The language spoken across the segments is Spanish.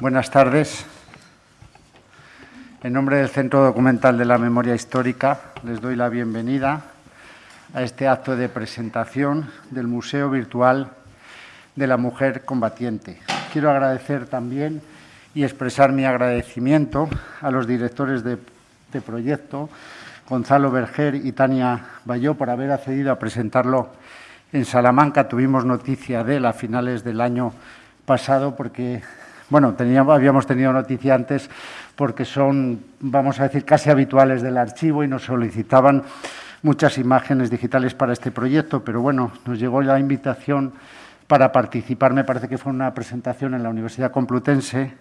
Buenas tardes. En nombre del Centro Documental de la Memoria Histórica les doy la bienvenida a este acto de presentación del Museo Virtual de la Mujer Combatiente. Quiero agradecer también y expresar mi agradecimiento a los directores de, de proyecto, Gonzalo Berger y Tania Bayó, por haber accedido a presentarlo en Salamanca. Tuvimos noticia de él a finales del año pasado porque bueno, habíamos tenido noticia antes porque son, vamos a decir, casi habituales del archivo y nos solicitaban muchas imágenes digitales para este proyecto, pero bueno, nos llegó la invitación para participar, me parece que fue una presentación en la Universidad Complutense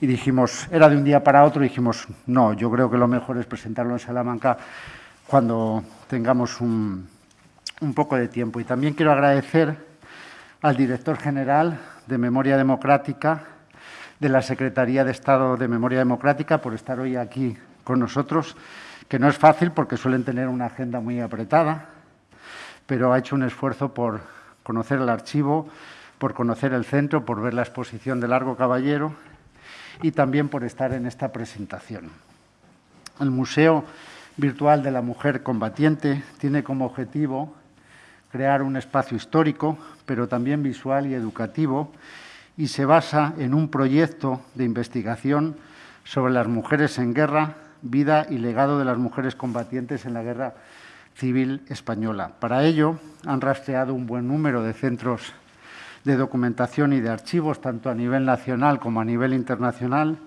y dijimos, era de un día para otro, y dijimos, no, yo creo que lo mejor es presentarlo en Salamanca cuando tengamos un poco de tiempo. Y también quiero agradecer al director general de Memoria Democrática, de la Secretaría de Estado de Memoria Democrática por estar hoy aquí con nosotros, que no es fácil porque suelen tener una agenda muy apretada, pero ha hecho un esfuerzo por conocer el archivo, por conocer el centro, por ver la exposición de Largo Caballero y también por estar en esta presentación. El Museo Virtual de la Mujer Combatiente tiene como objetivo crear un espacio histórico, pero también visual y educativo, y se basa en un proyecto de investigación sobre las mujeres en guerra, vida y legado de las mujeres combatientes en la guerra civil española. Para ello han rastreado un buen número de centros de documentación y de archivos, tanto a nivel nacional como a nivel internacional,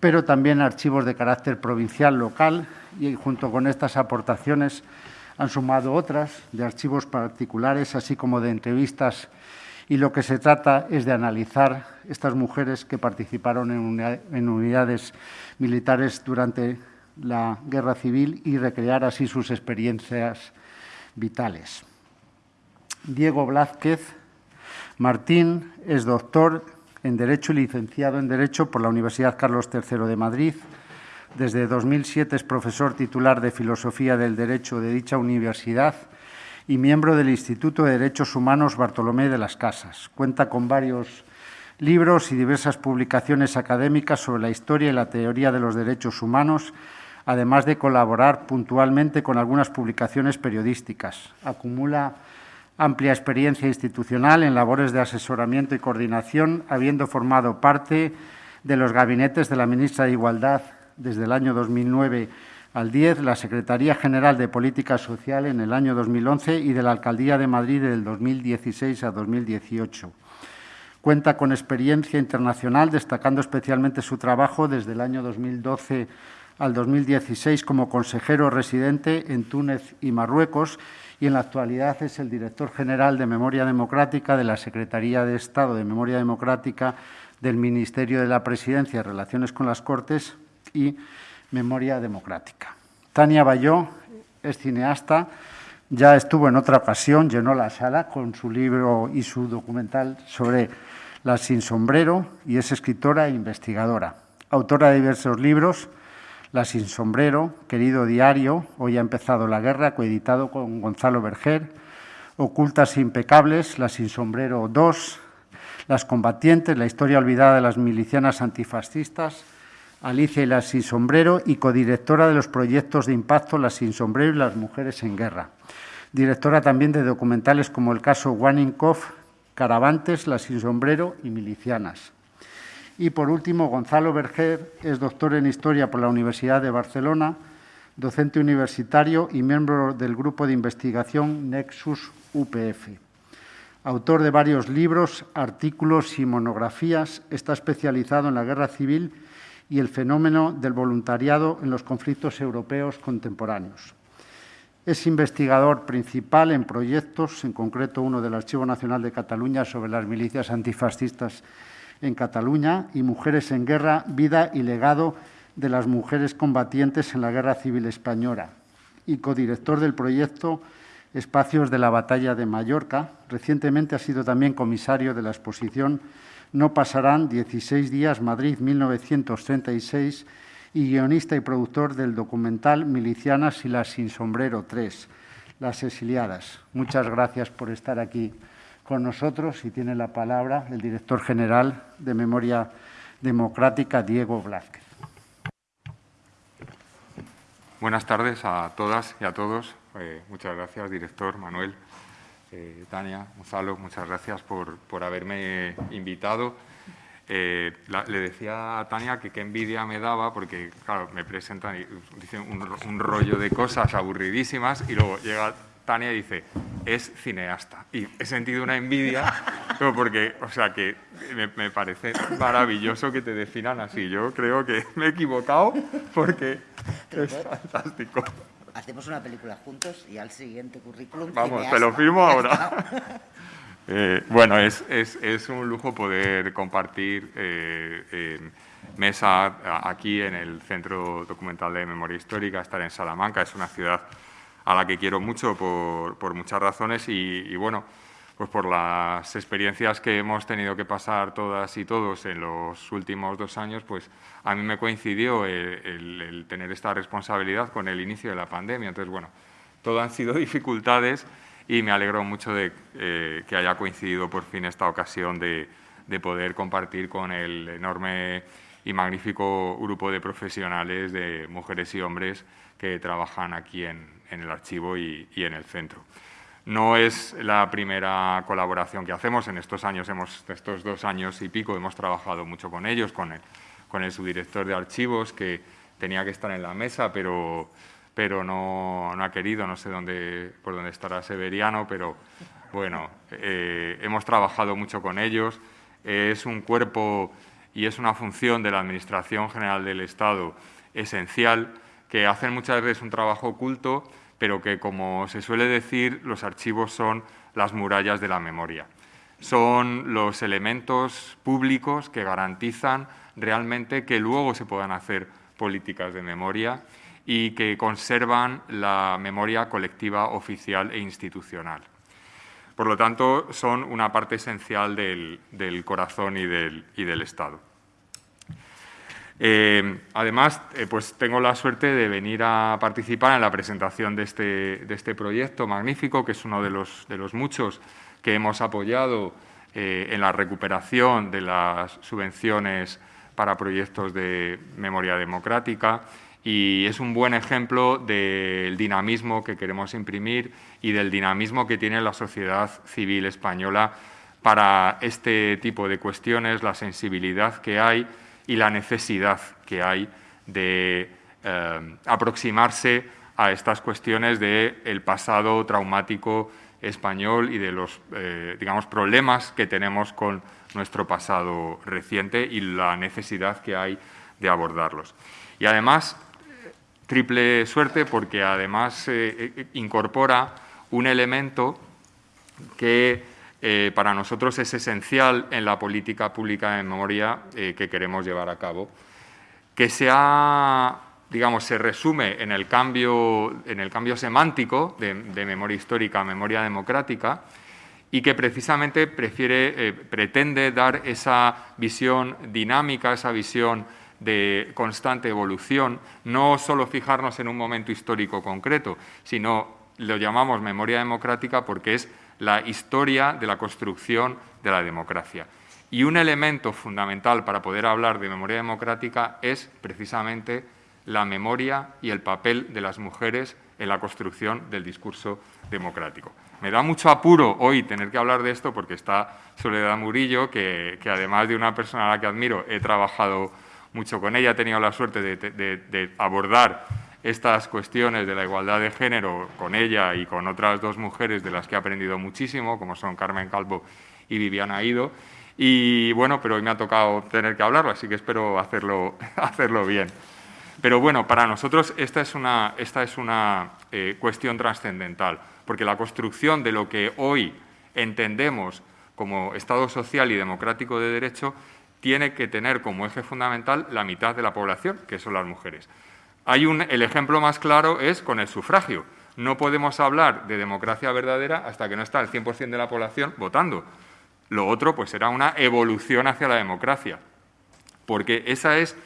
pero también archivos de carácter provincial, local, y junto con estas aportaciones han sumado otras de archivos particulares, así como de entrevistas y lo que se trata es de analizar estas mujeres que participaron en unidades militares durante la guerra civil y recrear así sus experiencias vitales. Diego Blázquez Martín es doctor en Derecho y licenciado en Derecho por la Universidad Carlos III de Madrid. Desde 2007 es profesor titular de Filosofía del Derecho de dicha universidad y miembro del Instituto de Derechos Humanos Bartolomé de las Casas. Cuenta con varios libros y diversas publicaciones académicas sobre la historia y la teoría de los derechos humanos, además de colaborar puntualmente con algunas publicaciones periodísticas. Acumula amplia experiencia institucional en labores de asesoramiento y coordinación, habiendo formado parte de los gabinetes de la ministra de Igualdad desde el año 2009 al 10 la Secretaría General de Política Social en el año 2011 y de la Alcaldía de Madrid del 2016 a 2018. Cuenta con experiencia internacional, destacando especialmente su trabajo desde el año 2012 al 2016 como consejero residente en Túnez y Marruecos y en la actualidad es el director general de Memoria Democrática de la Secretaría de Estado de Memoria Democrática del Ministerio de la Presidencia y Relaciones con las Cortes y Memoria Democrática. Tania Bayó es cineasta, ya estuvo en otra ocasión, llenó la sala con su libro y su documental sobre la sin sombrero y es escritora e investigadora. Autora de diversos libros, La sin sombrero, Querido diario, Hoy ha empezado la guerra, coeditado con Gonzalo Berger, Ocultas e impecables, La sin sombrero 2, Las combatientes, la historia olvidada de las milicianas antifascistas, Alicia y la Sin Sombrero y codirectora de los proyectos de impacto La Sin Sombrero y las Mujeres en Guerra. Directora también de documentales como el caso Waninkoff, Caravantes, La Sin Sombrero y Milicianas. Y por último, Gonzalo Berger es doctor en Historia por la Universidad de Barcelona, docente universitario y miembro del grupo de investigación Nexus UPF. Autor de varios libros, artículos y monografías, está especializado en la guerra civil y el fenómeno del voluntariado en los conflictos europeos contemporáneos. Es investigador principal en proyectos, en concreto uno del Archivo Nacional de Cataluña sobre las milicias antifascistas en Cataluña y Mujeres en Guerra, vida y legado de las mujeres combatientes en la Guerra Civil Española y codirector del proyecto Espacios de la Batalla de Mallorca. Recientemente ha sido también comisario de la exposición no pasarán 16 días, Madrid 1936, y guionista y productor del documental Milicianas y las sin sombrero 3, Las exiliadas. Muchas gracias por estar aquí con nosotros y tiene la palabra el director general de Memoria Democrática Diego Blázquez. Buenas tardes a todas y a todos. Eh, muchas gracias, director Manuel, eh, Tania, Gonzalo, muchas gracias por, por haberme invitado. Eh, le decía a Tania que qué envidia me daba porque, claro, me presentan y dicen un, rollo de cosas aburridísimas y luego llega Tania y dice, es cineasta. Y he sentido una envidia, porque, o sea, que me, me, parece maravilloso que te definan así. Yo creo que me he equivocado porque es fantástico. Hacemos una película juntos y al siguiente currículum. Vamos, te lo firmo ahora. Eh, bueno, es, un lujo poder compartir eh, mesa aquí en el Centro Documental de Memoria Histórica, estar en Salamanca, es una ciudad a la que quiero mucho por, muchas razones y, bueno, pues por las experiencias que hemos tenido que pasar todas y todos en los últimos dos años, pues a mí me coincidió el tener esta responsabilidad con el inicio de la pandemia. Entonces, bueno, todo han sido dificultades y me alegro mucho de eh, que haya coincidido por fin esta ocasión de, poder compartir con el enorme y magnífico grupo de profesionales, de mujeres y hombres que trabajan aquí en, el archivo y, en el centro. No es la primera colaboración que hacemos. En estos años, hemos, estos dos años y pico, hemos trabajado mucho con ellos, con el, con el subdirector de archivos, que tenía que estar en la mesa, pero pero no, ha querido, no sé dónde, por dónde estará Severiano, pero bueno, eh, hemos trabajado mucho con ellos. es un cuerpo y es una función de la Administración General del Estado esencial, que hacen muchas veces un trabajo oculto, pero que, como se suele decir, los archivos son las murallas de la memoria. Son los elementos públicos que garantizan realmente que luego se puedan hacer políticas de memoria y que conservan la memoria colectiva oficial e institucional. Por lo tanto, son una parte esencial del, corazón y del, Estado. Eh, además, eh, pues tengo la suerte de venir a participar en la presentación de este, de este proyecto magnífico, que es uno de los, de los muchos que hemos apoyado eh, en la recuperación de las subvenciones para proyectos de memoria democrática. Y es un buen ejemplo del dinamismo que queremos imprimir y del dinamismo que tiene la sociedad civil española para este tipo de cuestiones, la sensibilidad que hay y la necesidad que hay de eh, aproximarse a estas cuestiones del pasado traumático español y de los eh, digamos, problemas que tenemos con nuestro pasado reciente y la necesidad que hay de abordarlos. Y además, triple suerte porque además eh, incorpora un elemento que eh, para nosotros es esencial en la política pública de memoria que queremos llevar a cabo, que se digamos, se resume en el cambio, en el cambio semántico de, memoria histórica a memoria democrática y que precisamente prefiere, pretende dar esa visión dinámica, esa visión de constante evolución, no solo fijarnos en un momento histórico concreto, sino lo llamamos memoria democrática porque es la historia de la construcción de la democracia. Y un elemento fundamental para poder hablar de memoria democrática es precisamente la memoria y el papel de las mujeres en la construcción del discurso democrático. Me da mucho apuro hoy tener que hablar de esto porque está Soledad Murillo, que, además de una persona a la que admiro, he trabajado mucho con ella, he tenido la suerte de, abordar estas cuestiones de la igualdad de género con ella y con otras dos mujeres de las que he aprendido muchísimo, como son Carmen Calvo y Viviana Ido. Y bueno, pero hoy me ha tocado tener que hablarlo, así que espero hacerlo, hacerlo bien. Pero bueno, para nosotros esta es una, esta es una eh, cuestión trascendental, porque la construcción de lo que hoy entendemos como Estado social y democrático de derecho tiene que tener como eje fundamental la mitad de la población, que son las mujeres. Hay un, el ejemplo más claro es con el sufragio. No podemos hablar de democracia verdadera hasta que no está el 100% de la población votando. Lo otro pues será una evolución hacia la democracia, porque esa es,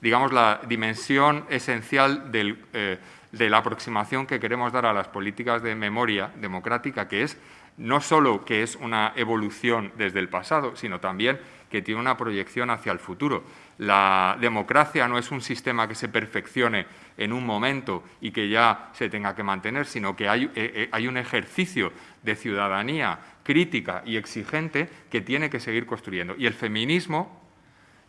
digamos, la dimensión esencial eh, de la aproximación que queremos dar a las políticas de memoria democrática, que es no solo que es una evolución desde el pasado, sino también que tiene una proyección hacia el futuro. La democracia no es un sistema que se perfeccione en un momento y que ya se tenga que mantener, sino que hay, eh, eh, un ejercicio de ciudadanía crítica y exigente que tiene que seguir construyendo. Y el feminismo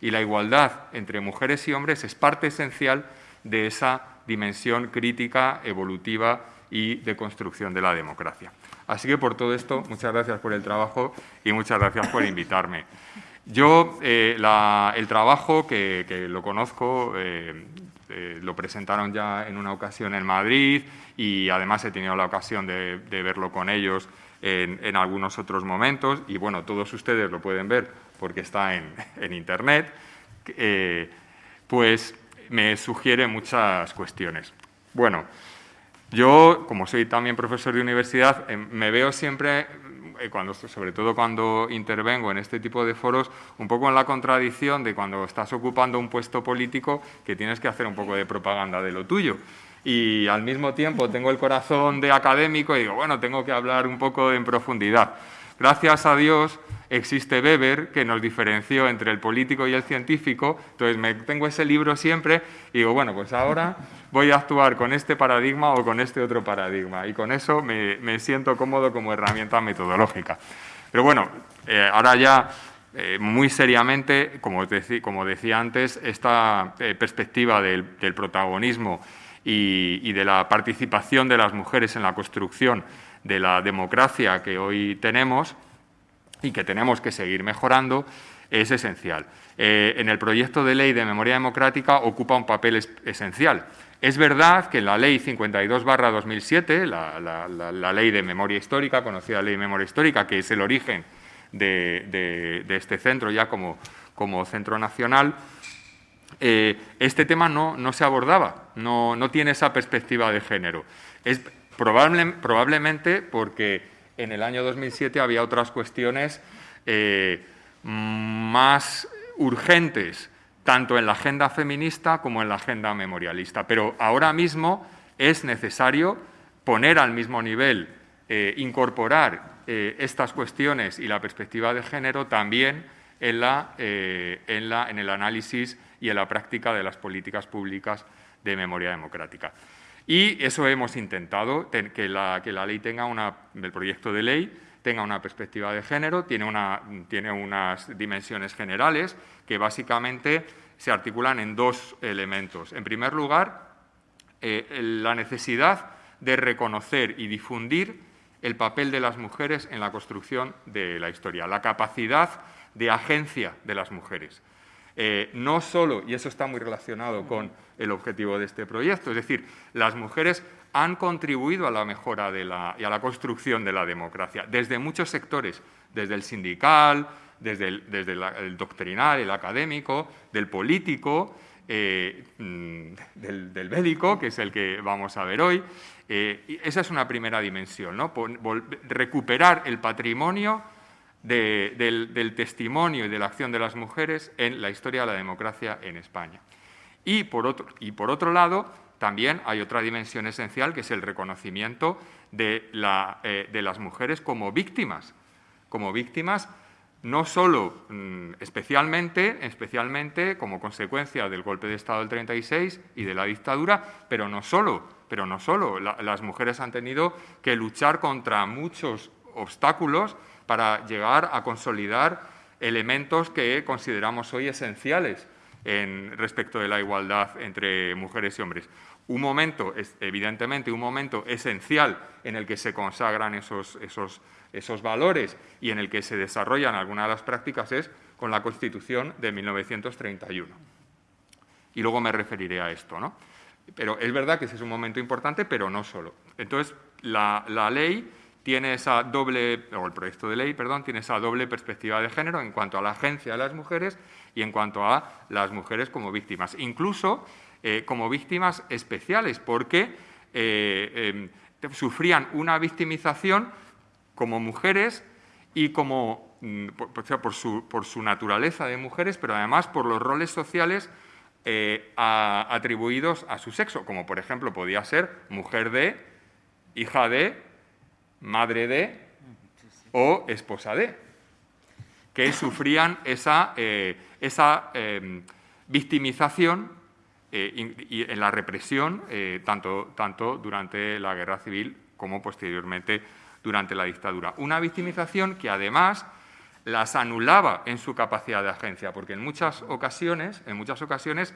y la igualdad entre mujeres y hombres es parte esencial de esa dimensión crítica, evolutiva y de construcción de la democracia. Así que por todo esto, muchas gracias por el trabajo y muchas gracias por invitarme. Yo, eh, el trabajo que, lo conozco, eh, eh, lo presentaron ya en una ocasión en Madrid y además he tenido la ocasión de, verlo con ellos en, algunos otros momentos y bueno, todos ustedes lo pueden ver porque está en, en Internet, pues me sugiere muchas cuestiones. Bueno, yo, como soy también profesor de universidad, me veo siempre cuando, sobre todo cuando intervengo en este tipo de foros, un poco en la contradicción de cuando estás ocupando un puesto político que tienes que hacer un poco de propaganda de lo tuyo. Y al mismo tiempo tengo el corazón de académico y digo, bueno, tengo que hablar un poco en profundidad. Gracias a Dios existe Weber que nos diferenció entre el político y el científico, entonces me tengo ese libro siempre y digo, bueno, pues ahora voy a actuar con este paradigma o con este otro paradigma y con eso me, siento cómodo como herramienta metodológica. Pero bueno, eh, ahora ya eh, muy seriamente, como, decía antes, esta eh, perspectiva del, protagonismo y de la participación de las mujeres en la construcción de la democracia que hoy tenemos, y que tenemos que seguir mejorando, es esencial. Eh, en el proyecto de ley de memoria democrática ocupa un papel esencial. Es verdad que en la ley 52-2007, la, ley de memoria histórica, conocida ley de memoria histórica, que es el origen de, este centro ya como, centro nacional, eh, este tema no, no se abordaba, no, no, tiene esa perspectiva de género. Es probable, probablemente porque en el año 2007 había otras cuestiones eh, más urgentes, tanto en la agenda feminista como en la agenda memorialista. Pero ahora mismo es necesario poner al mismo nivel, eh, incorporar eh, estas cuestiones y la perspectiva de género también en, la, en, la, en el análisis y en la práctica de las políticas públicas de memoria democrática. Y eso hemos intentado, que la, que la ley tenga una, el proyecto de ley tenga una perspectiva de género, tiene, una, tiene unas dimensiones generales que básicamente se articulan en dos elementos. En primer lugar, eh, la necesidad de reconocer y difundir el papel de las mujeres en la construcción de la historia, la capacidad de agencia de las mujeres. Eh, no solo, y eso está muy relacionado con el objetivo de este proyecto, es decir, las mujeres han contribuido a la mejora de la, y a la construcción de la democracia desde muchos sectores, desde el sindical, desde el, doctrinal, el académico, del político, eh, mm, del, del, bélico, que es el que vamos a ver hoy. Eh, esa es una primera dimensión, ¿no? recuperar el patrimonio del, testimonio y de la acción de las mujeres en la historia de la democracia en España. Y por otro, y por otro lado, también hay otra dimensión esencial que es el reconocimiento de, eh, las mujeres como víctimas, como víctimas no solo mm, especialmente, especialmente como consecuencia del golpe de Estado del 36 y de la dictadura, pero no solo, pero no solo. las mujeres han tenido que luchar contra muchos obstáculos para llegar a consolidar elementos que consideramos hoy esenciales respecto de la igualdad entre mujeres y hombres. Un momento, evidentemente, un momento esencial en el que se consagran esos, esos, esos valores y en el que se desarrollan algunas de las prácticas es con la Constitución de 1931. Y luego me referiré a esto. ¿no? Pero es verdad que ese es un momento importante, pero no solo. Entonces, la, la ley tiene esa doble, o el proyecto de ley, perdón, tiene esa doble perspectiva de género en cuanto a la agencia de las mujeres y en cuanto a las mujeres como víctimas, incluso eh, como víctimas especiales, porque eh, em, sufrían una victimización como mujeres y como, mm, por, su, por, su, naturaleza de mujeres, pero además por los roles sociales eh, atribuidos a su sexo, como por ejemplo podía ser mujer de, hija de, madre de o esposa de, que sufrían esa, eh, esa em, victimización eh, y, en la represión, tanto, tanto durante la guerra civil como posteriormente durante la dictadura. Una victimización que además las anulaba en su capacidad de agencia, porque en muchas ocasiones, en muchas ocasiones,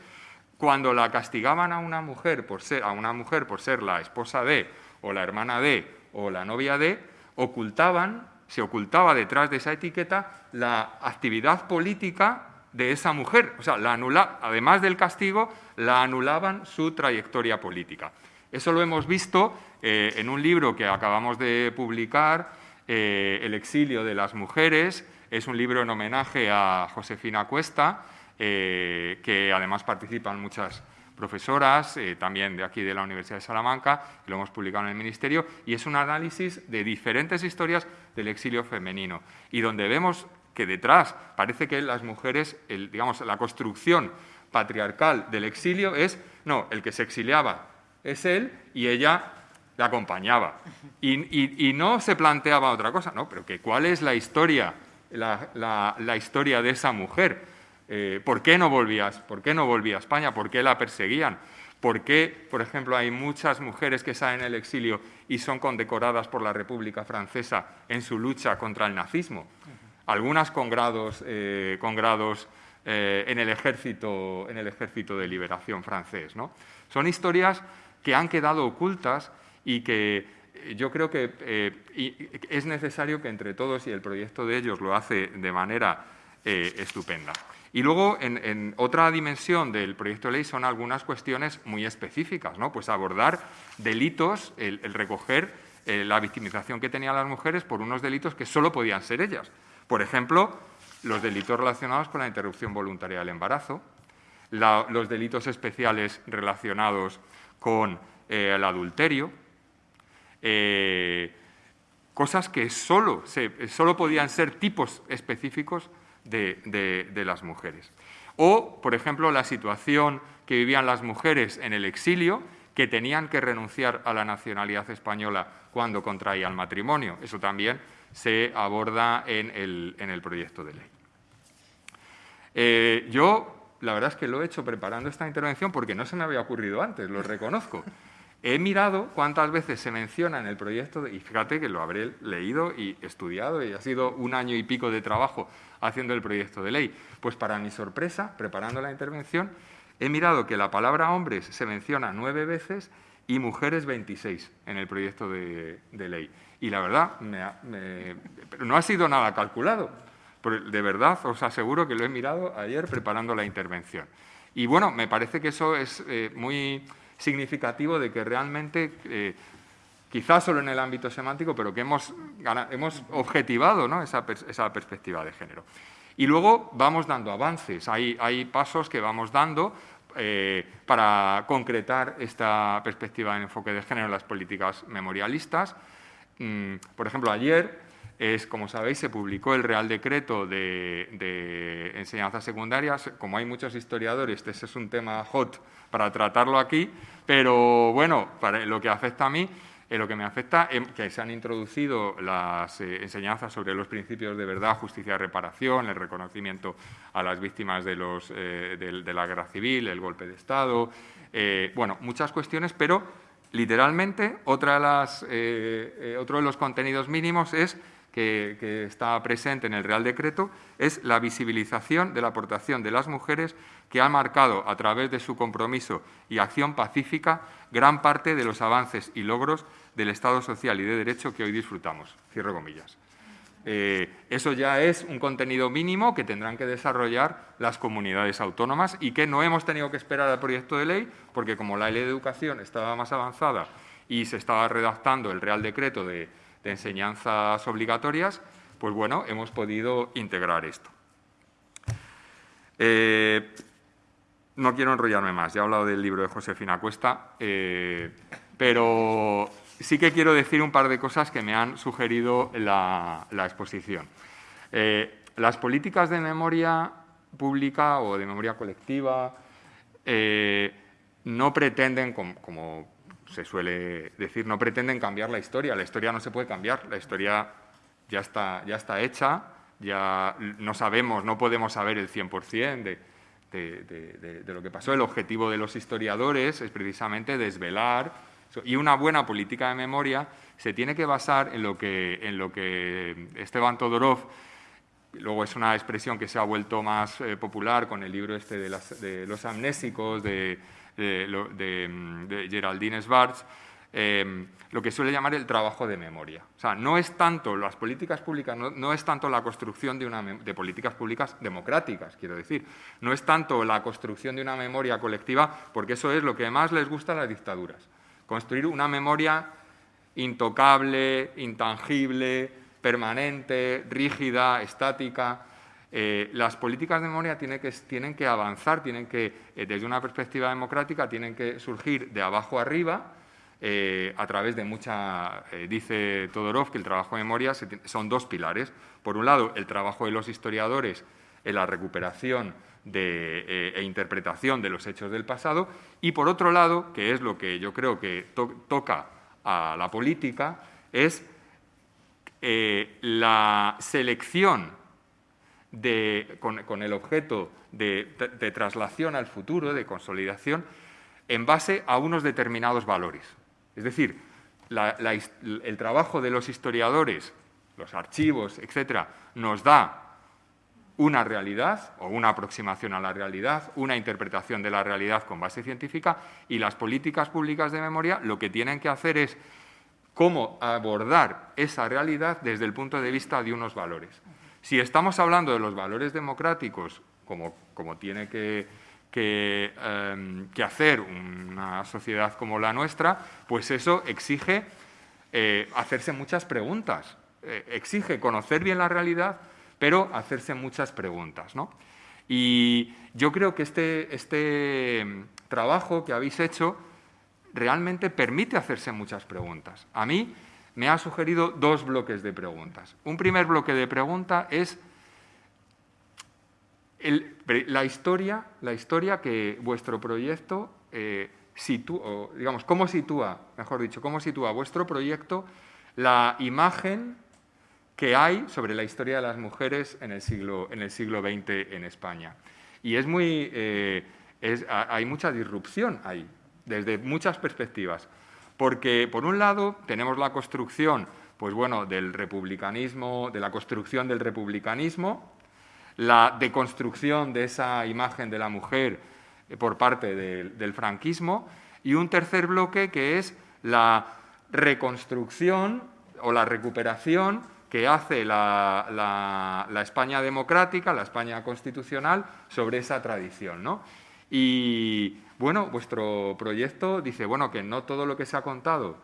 cuando la castigaban a una mujer por ser, a una mujer por ser la esposa de, o la hermana de, o la novia de, ocultaban, se ocultaba detrás de esa etiqueta la actividad política de esa mujer. O sea, la anula, además del castigo, la anulaban su trayectoria política. Eso lo hemos visto eh, en un libro que acabamos de publicar, eh, El exilio de las mujeres, es un libro en homenaje a Josefina Cuesta, eh, que además participan muchas profesoras, también de aquí de la Universidad de Salamanca, lo hemos publicado en el Ministerio, y es un análisis de diferentes historias del exilio femenino, y donde vemos que detrás parece que las mujeres, digamos, la construcción patriarcal del exilio es, no, el que se exiliaba es él y ella le acompañaba. Y, no se planteaba otra cosa, ¿no? Pero que cuál es la historia la, historia de esa mujer. Eh, ¿Por qué no volvías? ¿Por qué no volvía a España? ¿Por qué la perseguían? ¿Por qué, por ejemplo, hay muchas mujeres que salen el exilio y son condecoradas por la República Francesa en su lucha contra el nazismo? Algunas con grados, eh, con grados eh, en, el ejército, en el ejército de liberación francés. ¿no? Son historias que han quedado ocultas y que yo creo que eh, es necesario que entre todos, y el proyecto de ellos lo hace de manera eh, estupenda. Y luego, en, otra dimensión del proyecto de ley son algunas cuestiones muy específicas, ¿no? Pues abordar delitos, el, recoger eh, la victimización que tenían las mujeres por unos delitos que solo podían ser ellas. Por ejemplo, los delitos relacionados con la interrupción voluntaria del embarazo, los delitos especiales relacionados con el adulterio, eh, cosas que solo, solo, podían ser tipos específicos de, las mujeres. O, por ejemplo, la situación que vivían las mujeres en el exilio, que tenían que renunciar a la nacionalidad española cuando contraían matrimonio. Eso también se aborda en el, proyecto de ley. Eh, yo, la verdad es que lo he hecho preparando esta intervención porque no se me había ocurrido antes, lo reconozco. He mirado cuántas veces se menciona en el proyecto, y fíjate que lo habré leído y estudiado, y ha sido un año y pico de trabajo haciendo el proyecto de ley. Pues para mi sorpresa, preparando la intervención, he mirado que la palabra hombres se menciona nueve veces y mujeres 26 en el proyecto de, ley. Y la verdad, no ha sido nada calculado. De verdad, os aseguro que lo he mirado ayer preparando la intervención. Y bueno, me parece que eso es eh, muy significativo de que realmente, eh, quizás solo en el ámbito semántico, pero que hemos, hemos objetivado ¿no? esa, perspectiva de género. Y luego vamos dando avances, hay, pasos que vamos dando eh, para concretar esta perspectiva de enfoque de género en las políticas memorialistas. Mm, por ejemplo, ayer, es, como sabéis, se publicó el Real Decreto de, de Enseñanzas Secundarias. Como hay muchos historiadores, este es un tema hot para tratarlo aquí, pero bueno, para lo que afecta a mí, en lo que me afecta es que se han introducido las eh, enseñanzas sobre los principios de verdad, justicia reparación, el reconocimiento a las víctimas de, los, eh, de, la guerra civil, el golpe de Estado, eh, bueno, muchas cuestiones, pero literalmente otra de las, otro de los contenidos mínimos es que, está presente en el Real Decreto es la visibilización de la aportación de las mujeres que han marcado a través de su compromiso y acción pacífica gran parte de los avances y logros del Estado social y de derecho que hoy disfrutamos. Cierro comillas. Eh, eso ya es un contenido mínimo que tendrán que desarrollar las comunidades autónomas y que no hemos tenido que esperar al proyecto de ley, porque como la ley de educación estaba más avanzada y se estaba redactando el Real Decreto de enseñanzas obligatorias, pues bueno, hemos podido integrar esto. Eh, no quiero enrollarme más, ya he hablado del libro de Josefina Cuesta, eh, pero sí que quiero decir un par de cosas que me han sugerido la, exposición. Eh, las políticas de memoria pública o de memoria colectiva no pretenden, como, se suele decir, no pretenden cambiar la historia. La historia no se puede cambiar, la historia ya está, ya está hecha, ya no sabemos, no podemos saber el 100% de, de, de, lo que pasó. El objetivo de los historiadores es precisamente desvelar, y una buena política de memoria se tiene que basar en lo que, en lo que Esteban Todorov Luego es una expresión que se ha vuelto más eh, popular con el libro este de, los amnésicos de, de, Geraldine Schwartz, em, lo que suele llamar el trabajo de memoria. O sea, no es tanto las políticas públicas, no, es tanto la construcción de, una, de políticas públicas democráticas, quiero decir, no es tanto la construcción de una memoria colectiva, porque eso es lo que más les gusta a las dictaduras, construir una memoria intocable, intangible, permanente, rígida, estática. Eh, las políticas de memoria tienen que, avanzar, tienen que, eh, desde una perspectiva democrática, tienen que surgir de abajo arriba, eh, a través de mucha, dice Todorov que el trabajo de memoria son dos pilares. Por un lado, el trabajo de los historiadores en la recuperación de, e interpretación de los hechos del pasado y, por otro lado, que es lo que yo creo que toca a la política, es eh, la selección con, el objeto de, traslación al futuro, de consolidación, en base a unos determinados valores. Es decir, el trabajo de los historiadores, los archivos, etcétera, nos da una realidad o una aproximación a la realidad, una interpretación de la realidad con base científica y las políticas públicas de memoria lo que tienen que hacer es cómo abordar esa realidad desde el punto de vista de unos valores. Si estamos hablando de los valores democráticos, como, tiene em, que, hacer una sociedad como la nuestra, pues eso exige eh, hacerse muchas preguntas, eh, exige conocer bien la realidad, pero hacerse muchas preguntas. Y yo creo que este, este em, trabajo que habéis hecho realmente permite hacerse muchas preguntas. A mí me ha sugerido dos bloques de preguntas. Un primer bloque de pregunta es la, historia, la historia que vuestro proyecto eh, sitúa, digamos, cómo sitúa, mejor dicho, cómo sitúa vuestro proyecto la imagen que hay sobre la historia de las mujeres en el siglo, en el siglo XX en España. Y es muy, eh, hay mucha disrupción ahí desde muchas perspectivas. Porque, por un lado, tenemos la construcción pues bueno, del republicanismo, de la construcción del republicanismo, la deconstrucción de esa imagen de la mujer eh, por parte del franquismo, y un tercer bloque que es la reconstrucción o la recuperación que hace la, España democrática, la España constitucional, sobre esa tradición. ¿no? Y bueno, vuestro proyecto dice, bueno, que no todo lo que se ha contado,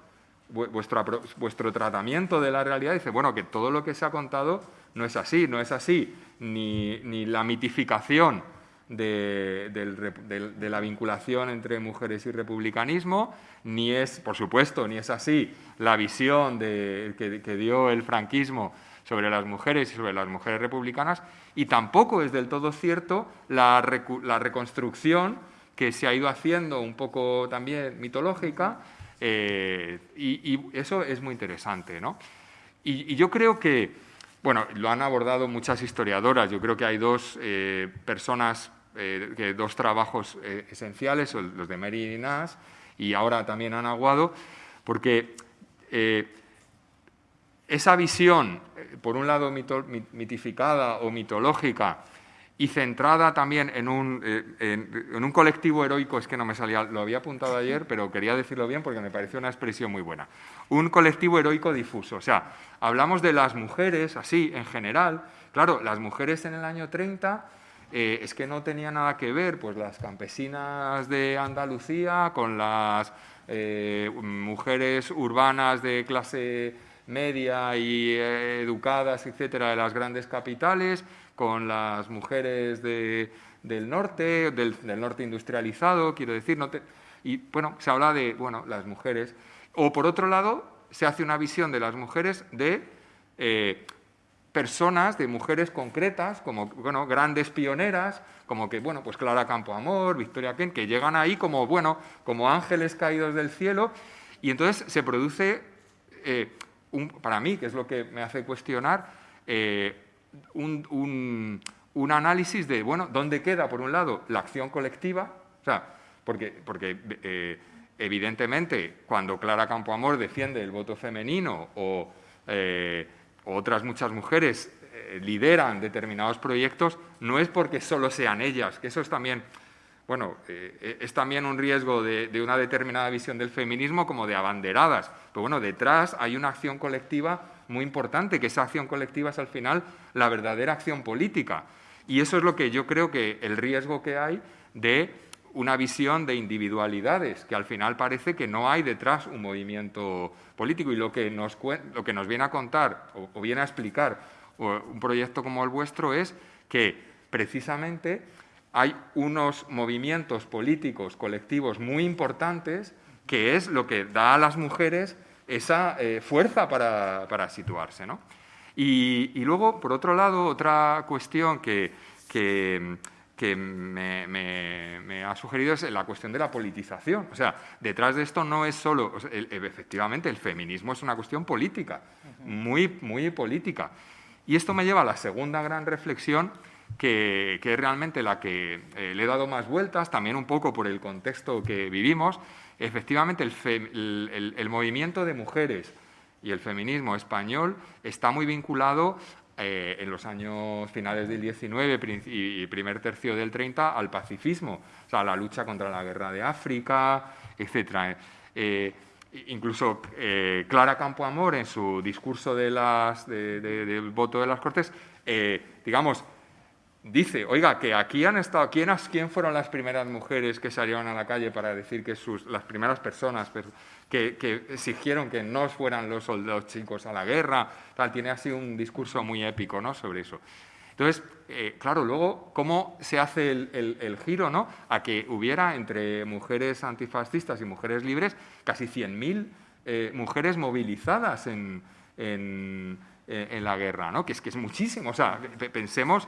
vuestro, vuestro tratamiento de la realidad dice, bueno, que todo lo que se ha contado no es así, no es así, ni, ni la mitificación de, la vinculación entre mujeres y republicanismo, ni es, por supuesto, ni es así la visión que dio el franquismo sobre las mujeres y sobre las mujeres republicanas, y tampoco es del todo cierto la, reconstrucción que se ha ido haciendo un poco también mitológica, eh, y, eso es muy interesante. ¿no? Y, yo creo que, bueno, lo han abordado muchas historiadoras, yo creo que hay dos eh, personas, eh, dos trabajos esenciales, los de Mary Nash y ahora también Ana Aguado, porque esa visión, eh, por un lado mitificada o mitológica, y centrada también en un, eh, en, un, colectivo heroico, es que no me salía, lo había apuntado ayer, pero quería decirlo bien porque me pareció una expresión muy buena. Un colectivo heroico difuso. O sea, hablamos de las mujeres, así, en general. Claro, las mujeres en el año 30 eh, es que no tenía nada que ver, pues las campesinas de Andalucía con las mujeres urbanas de clase media y eh, educadas, etcétera, de las grandes capitales, con las mujeres del norte, del, norte industrializado, quiero decir, no y bueno, se habla de bueno, las mujeres. O por otro lado, se hace una visión de las mujeres de, eh, personas, de mujeres concretas, como bueno, grandes pioneras, como que, bueno, pues Clara Campoamor, Victoria Ken, que llegan ahí como, bueno, como ángeles caídos del cielo, y entonces se produce, eh, un, para mí, que es lo que me hace cuestionar, eh, un, análisis de, bueno, ¿dónde queda, por un lado, la acción colectiva? O sea, porque, porque eh, evidentemente, cuando Clara Campoamor defiende el voto femenino o otras muchas mujeres eh, lideran determinados proyectos, no es porque solo sean ellas, que eso es también, bueno, eh, es también un riesgo de, una determinada visión del feminismo como de abanderadas. Pero bueno, detrás hay una acción colectiva muy importante, que esa acción colectiva es al final la verdadera acción política. Y eso es lo que yo creo que el riesgo que hay de una visión de individualidades, que al final parece que no hay detrás un movimiento político. Y lo que nos, lo que nos viene a contar o, viene a explicar un proyecto como el vuestro es que precisamente hay unos movimientos políticos colectivos muy importantes que es lo que da a las mujeres esa eh, fuerza para, situarse. Y, y, luego, por otro lado, otra cuestión que, que que me, ha sugerido es la cuestión de la politización. O sea, detrás de esto no es solo, efectivamente, el feminismo es una cuestión política, muy, muy política. Y esto me lleva a la segunda gran reflexión, que, es realmente la que eh, le he dado más vueltas, también un poco por el contexto que vivimos. Efectivamente, el movimiento de mujeres y el feminismo español está muy vinculado eh, en los años finales del 19 y primer tercio del 30 al pacifismo, o sea, la lucha contra la guerra de África, etc. Eh, incluso eh, Clara Campoamor, en su discurso de las, del voto de las Cortes, digamos, dice, oiga, que aquí han estado, ¿quién, ¿quién, fueron las primeras mujeres que salieron a la calle para decir que sus, las primeras personas que, exigieron que no fueran los soldados chicos a la guerra? Tal, tiene así un discurso muy épico ¿no? sobre eso. Entonces, eh, claro, luego, ¿cómo se hace el, giro ¿no? a que hubiera entre mujeres antifascistas y mujeres libres casi 100.000 eh, mujeres movilizadas en, en, en, la guerra, ¿no? que, es, que es muchísimo. O sea, pensemos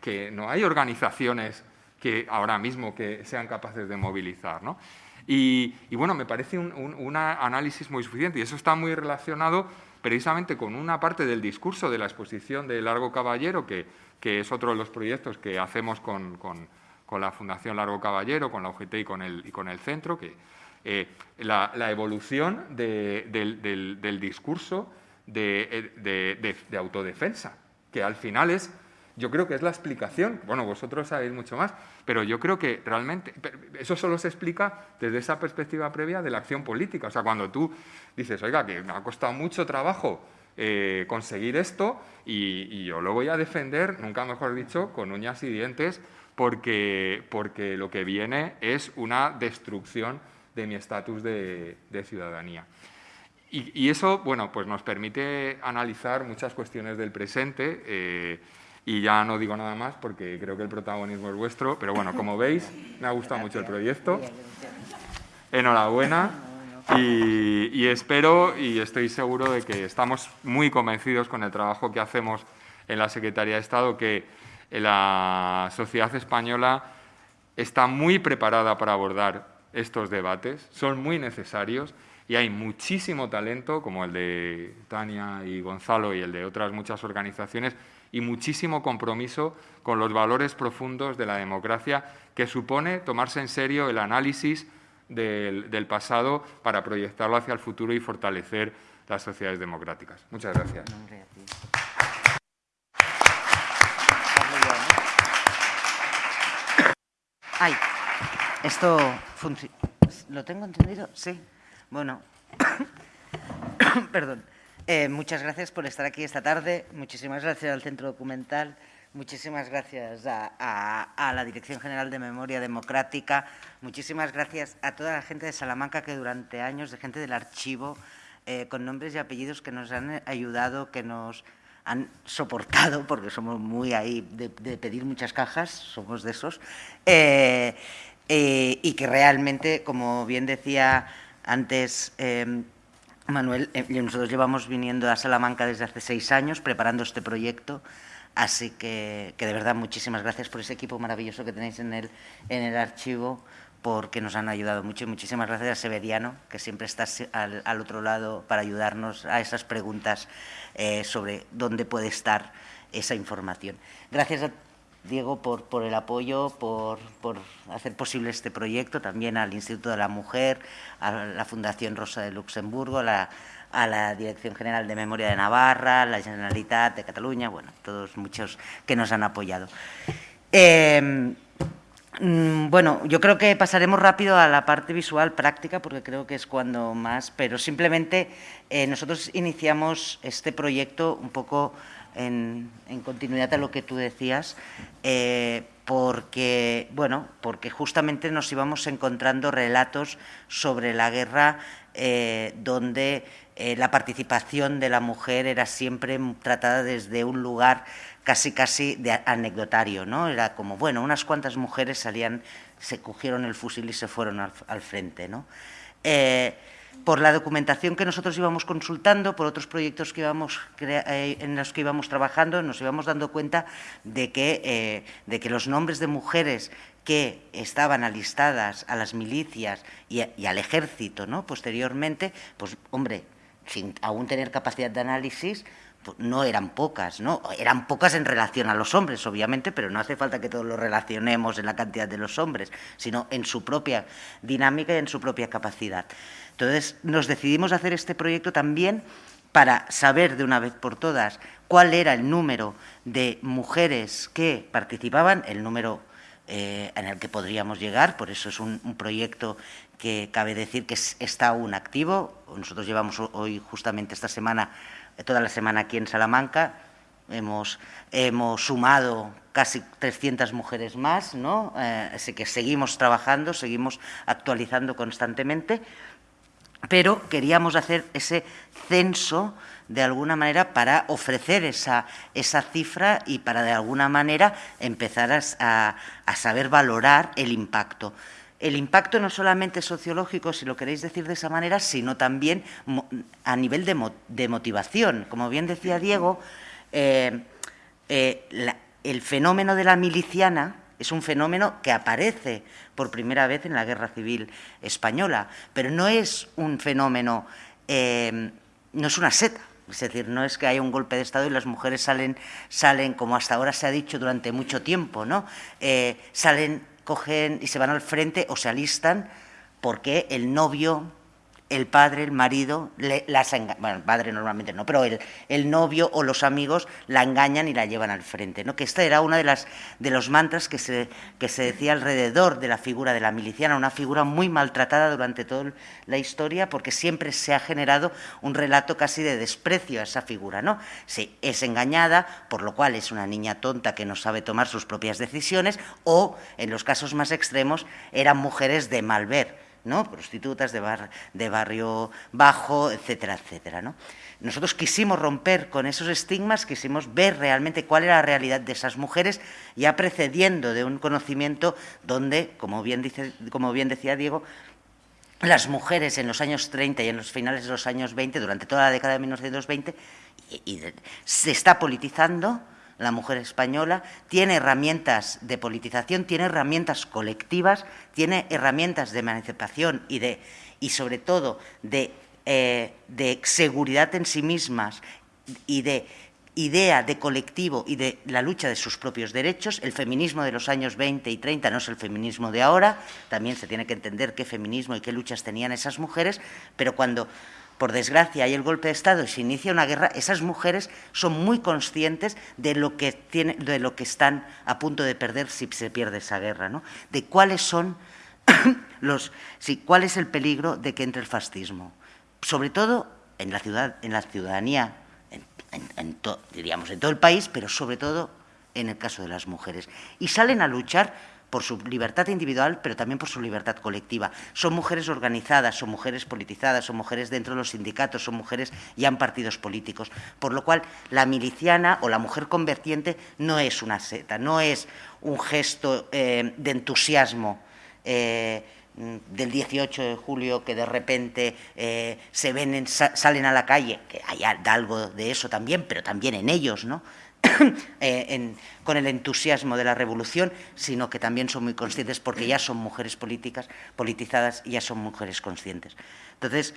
que no hay organizaciones que ahora mismo que sean capaces de movilizar. ¿no? Y, bueno, me parece un, análisis muy suficiente y eso está muy relacionado precisamente con una parte del discurso de la exposición de Largo Caballero, que, que es otro de los proyectos que hacemos con, con, la Fundación Largo Caballero, con la UGT y con el, y con el centro, que eh, la, evolución del, del, discurso de, de autodefensa, que al final es yo creo que es la explicación. Bueno, vosotros sabéis mucho más, pero yo creo que realmente eso solo se explica desde esa perspectiva previa de la acción política. O sea, cuando tú dices, oiga, que me ha costado mucho trabajo eh, conseguir esto y, yo lo voy a defender, nunca mejor dicho, con uñas y dientes, porque, porque lo que viene es una destrucción de mi estatus de, ciudadanía. Y, eso, bueno, pues nos permite analizar muchas cuestiones del presente. Eh, y ya no digo nada más porque creo que el protagonismo es vuestro, pero bueno, como veis, me ha gustado mucho el proyecto. Enhorabuena. Y, espero y estoy seguro de que estamos muy convencidos con el trabajo que hacemos en la Secretaría de Estado, que la sociedad española está muy preparada para abordar estos debates, son muy necesarios y hay muchísimo talento, como el de Tania y Gonzalo y el de otras muchas organizaciones, y muchísimo compromiso con los valores profundos de la democracia que supone tomarse en serio el análisis del, pasado para proyectarlo hacia el futuro y fortalecer las sociedades democráticas. Muchas gracias. Esto ¿Lo tengo entendido? Sí. Bueno, perdón. Eh, muchas gracias por estar aquí esta tarde. Muchísimas gracias al Centro Documental. Muchísimas gracias a, la Dirección General de Memoria Democrática. Muchísimas gracias a toda la gente de Salamanca que durante años, de gente del archivo, eh, con nombres y apellidos que nos han ayudado, que nos han soportado, porque somos muy ahí de, pedir muchas cajas, somos de esos, eh, y que realmente, como bien decía antes Manuel, eh, nosotros llevamos viniendo a Salamanca desde hace seis años preparando este proyecto, así que, de verdad muchísimas gracias por ese equipo maravilloso que tenéis en el, en el archivo, porque nos han ayudado mucho y muchísimas gracias a Severiano, que siempre está al, otro lado para ayudarnos a esas preguntas eh, sobre dónde puede estar esa información. Gracias a Diego, por, por el apoyo, por, por, hacer posible este proyecto, también al Instituto de la Mujer, a la Fundación Rosa de Luxemburgo, a la Dirección General de Memoria de Navarra, la Generalitat de Cataluña, bueno, todos muchos que nos han apoyado. Eh, mm, bueno, yo creo que pasaremos rápido a la parte visual práctica, porque creo que es cuando más, pero simplemente eh, nosotros iniciamos este proyecto un poco en, continuidad a lo que tú decías, eh, porque, bueno, porque justamente nos íbamos encontrando relatos sobre la guerra eh, donde eh, la participación de la mujer era siempre tratada desde un lugar casi casi de anecdotario, ¿no? Era como, bueno, unas cuantas mujeres salían, se cogieron el fusil y se fueron al, frente, ¿no? Por la documentación que nosotros íbamos consultando, por otros proyectos eh, en los que íbamos trabajando, nos íbamos dando cuenta de que, eh, de que los nombres de mujeres que estaban alistadas a las milicias y, al ejército posteriormente, pues hombre, sin aún tener capacidad de análisis, pues, no eran pocas. Eran pocas en relación a los hombres, obviamente, pero no hace falta que todos lo relacionemos en la cantidad de los hombres, sino en su propia dinámica y en su propia capacidad. Entonces, nos decidimos hacer este proyecto también para saber de una vez por todas cuál era el número de mujeres que participaban, el número eh, en el que podríamos llegar, por eso es un, proyecto que cabe decir que está aún activo. Nosotros llevamos hoy justamente esta semana toda la semana aquí en Salamanca. Hemos, hemos sumado casi 300 mujeres más, ¿no? Eh, así que seguimos trabajando, seguimos actualizando constantemente, pero queríamos hacer ese censo de alguna manera para ofrecer esa, esa cifra y para de alguna manera empezar a, a saber valorar el impacto el impacto no solamente sociológico, si lo queréis decir de esa manera, sino también a nivel de, motivación. Como bien decía Diego, eh, eh, el fenómeno de la miliciana es un fenómeno que aparece por primera vez en la Guerra Civil Española, pero no es un fenómeno, eh, no es una seta. Es decir, no es que haya un golpe de Estado y las mujeres salen, salen como hasta ahora se ha dicho durante mucho tiempo, ¿no? salen cogen y se van al frente o se alistan porque el novio el padre, el marido, las bueno, el padre normalmente no, pero el, el, novio o los amigos la engañan y la llevan al frente. ¿no? Que esta era una de, las, de los mantras que se, que se decía alrededor de la figura de la miliciana, una figura muy maltratada durante toda la historia porque siempre se ha generado un relato casi de desprecio a esa figura. ¿no? Sí, es engañada, por lo cual es una niña tonta que no sabe tomar sus propias decisiones, o, en los casos más extremos, eran mujeres de mal ver ¿no? prostitutas de, de barrio bajo, etcétera, etcétera. ¿no? Nosotros quisimos romper con esos estigmas, quisimos ver realmente cuál era la realidad de esas mujeres, ya precediendo de un conocimiento donde, como bien, dice, como bien decía Diego, las mujeres en los años 30 y en los finales de los años 20, durante toda la década de 1920, y se está politizando, la mujer española, tiene herramientas de politización, tiene herramientas colectivas, tiene herramientas de emancipación y, de, y sobre todo de, eh, de seguridad en sí mismas y de idea de colectivo y de la lucha de sus propios derechos. El feminismo de los años 20 y 30 no es el feminismo de ahora, también se tiene que entender qué feminismo y qué luchas tenían esas mujeres, pero cuando por desgracia hay el golpe de Estado y se inicia una guerra, esas mujeres son muy conscientes de lo que, de lo que están a punto de perder si se pierde esa guerra, ¿no? de cuáles son los, sí, cuál es el peligro de que entre el fascismo, sobre todo en la, ciudad, en la ciudadanía, diríamos en todo el país, pero sobre todo en el caso de las mujeres. Y salen a luchar por su libertad individual, pero también por su libertad colectiva. Son mujeres organizadas, son mujeres politizadas, son mujeres dentro de los sindicatos, son mujeres ya en partidos políticos. Por lo cual, la miliciana o la mujer convertiente no es una seta, no es un gesto eh, de entusiasmo. Eh, del 18 de julio que de repente eh, se ven salen a la calle, que hay algo de eso también, pero también en ellos, ¿no? Eh, con el entusiasmo de la revolución, sino que también son muy conscientes porque ya son mujeres políticas, politizadas y ya son mujeres conscientes. Entonces,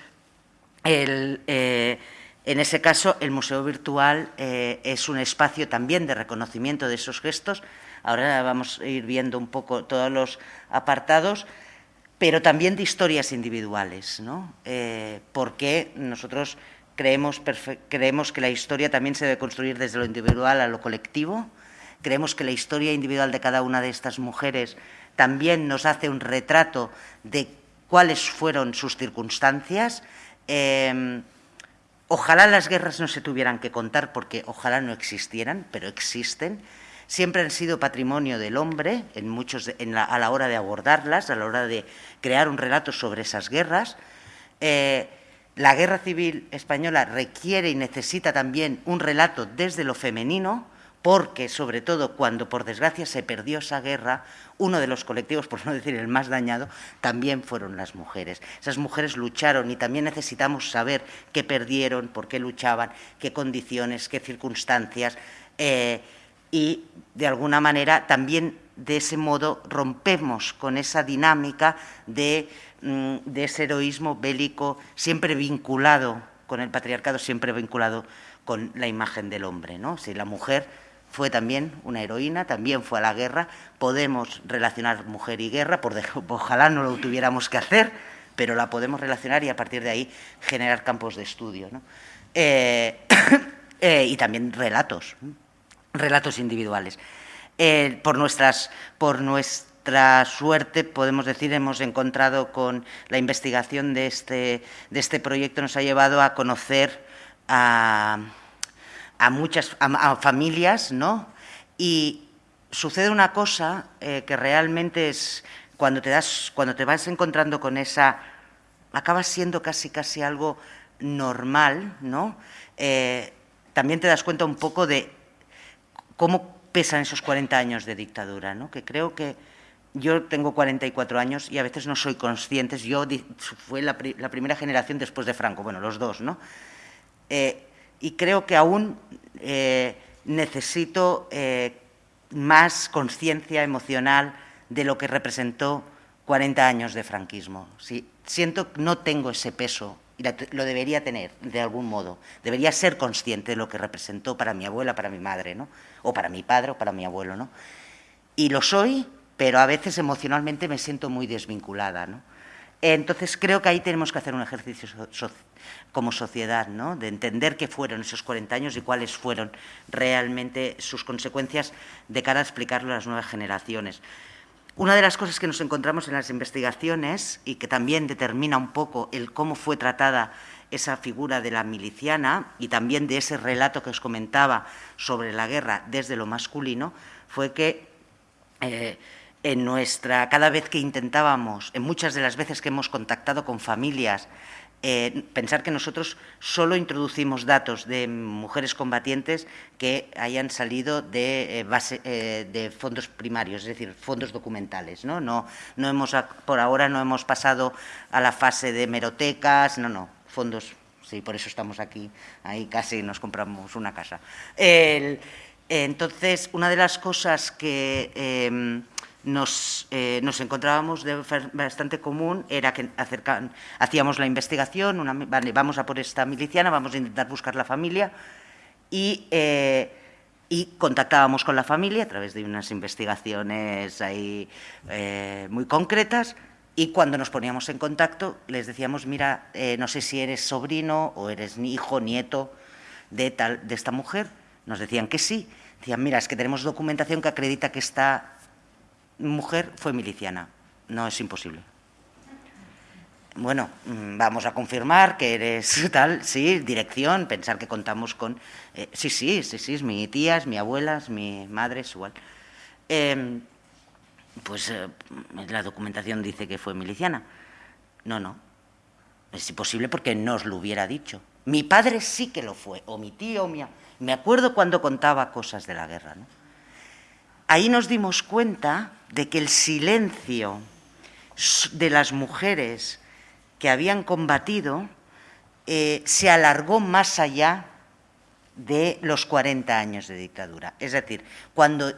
eh, en ese caso, el Museo Virtual eh, es un espacio también de reconocimiento de esos gestos. Ahora vamos a ir viendo un poco todos los apartados, pero también de historias individuales, ¿no? porque nosotros Creemos, creemos que la historia también se debe construir desde lo individual a lo colectivo. Creemos que la historia individual de cada una de estas mujeres también nos hace un retrato de cuáles fueron sus circunstancias. Em, ojalá las guerras no se tuvieran que contar porque ojalá no existieran, pero existen. Siempre han sido patrimonio del hombre en muchos, a la hora de abordarlas, a la hora de crear un relato sobre esas guerras. Eh, la guerra civil española requiere y necesita también un relato desde lo femenino, porque sobre todo cuando por desgracia se perdió esa guerra, uno de los colectivos, por no decir el más dañado, también fueron las mujeres. Esas mujeres lucharon y también necesitamos saber qué perdieron, por qué luchaban, qué condiciones, qué circunstancias, eh, y de alguna manera también de ese modo rompemos con esa dinámica de de ese heroísmo bélico siempre vinculado con el patriarcado, siempre vinculado con la imagen del hombre. ¿no? Si la mujer fue también una heroína, también fue a la guerra, podemos relacionar mujer y guerra, por ojalá no lo tuviéramos que hacer, pero la podemos relacionar y a partir de ahí generar campos de estudio. ¿no? Eh, eh, y también relatos, relatos individuales. Eh, por, nuestras, por, nuestras suerte, podemos decir, hemos encontrado con la investigación de este, de este proyecto, nos ha llevado a conocer a, muchas familias, ¿no? Y sucede una cosa eh, que realmente es, cuando te, das, cuando te vas encontrando con esa, acaba siendo casi, casi algo normal, ¿no? Eh, también te das cuenta un poco de cómo pesan esos 40 años de dictadura, ¿no? que creo que yo tengo 44 años y a veces no soy consciente, yo fue la, primera generación después de Franco, bueno, los dos, ¿no? Eh, y creo que aún eh, necesito eh, más conciencia emocional de lo que representó 40 años de franquismo. siento que no tengo ese peso y lo debería tener de algún modo. Debería ser consciente de lo que representó para mi abuela, para mi madre, ¿no? O para mi padre o para mi abuelo, ¿no? Y lo soy pero a veces emocionalmente me siento muy desvinculada. ¿no? Entonces creo que ahí tenemos que hacer un ejercicio como sociedad, ¿no? de entender qué fueron esos 40 años y cuáles fueron realmente sus consecuencias de cara a explicarlo a las nuevas generaciones. Una de las cosas que nos encontramos en las investigaciones y que también determina un poco el cómo fue tratada esa figura de la miliciana y también de ese relato que os comentaba sobre la guerra desde lo masculino, fue que eh, en nuestra, cada vez que intentábamos, en muchas de las veces que hemos contactado con familias, eh, pensar que nosotros solo introducimos datos de mujeres combatientes que hayan salido de, eh, base, eh, de fondos primarios, es decir, fondos documentales. ¿no? No, no hemos, por ahora no hemos pasado a la fase de merotecas, no, no, fondos, sí, por eso estamos aquí, ahí casi nos compramos una casa. entonces, una de las cosas que em, nos, eh, nos, encontrábamos de bastante común era que acercan, hacíamos la investigación, una, vale, vamos a por esta miliciana, vamos a intentar buscar la familia y, eh, y contactábamos con la familia a través de unas investigaciones ahí eh, muy concretas y cuando nos poníamos en contacto les decíamos, mira, no sé si eres sobrino o eres hijo, nieto de, tal, de esta mujer. Nos decían que sí. Decían, mira, es que tenemos documentación que acredita que está mujer fue miliciana. No es imposible. Bueno, mm, vamos a confirmar que eres tal, sí, dirección, pensar que contamos con... Eh, sí, sí, sí, sí, es mi tía, es mi abuela, es mi madre, es igual. Em, pues eh, la documentación dice que fue miliciana. No, no, es imposible porque no os lo hubiera dicho. Mi padre sí que lo fue, o mi tío, o mi... Me acuerdo cuando contaba cosas de la guerra, ¿no? Ahí nos dimos cuenta de que el silencio de las mujeres que habían combatido eh, se alargó más allá de los 40 años de dictadura. Es decir, cuando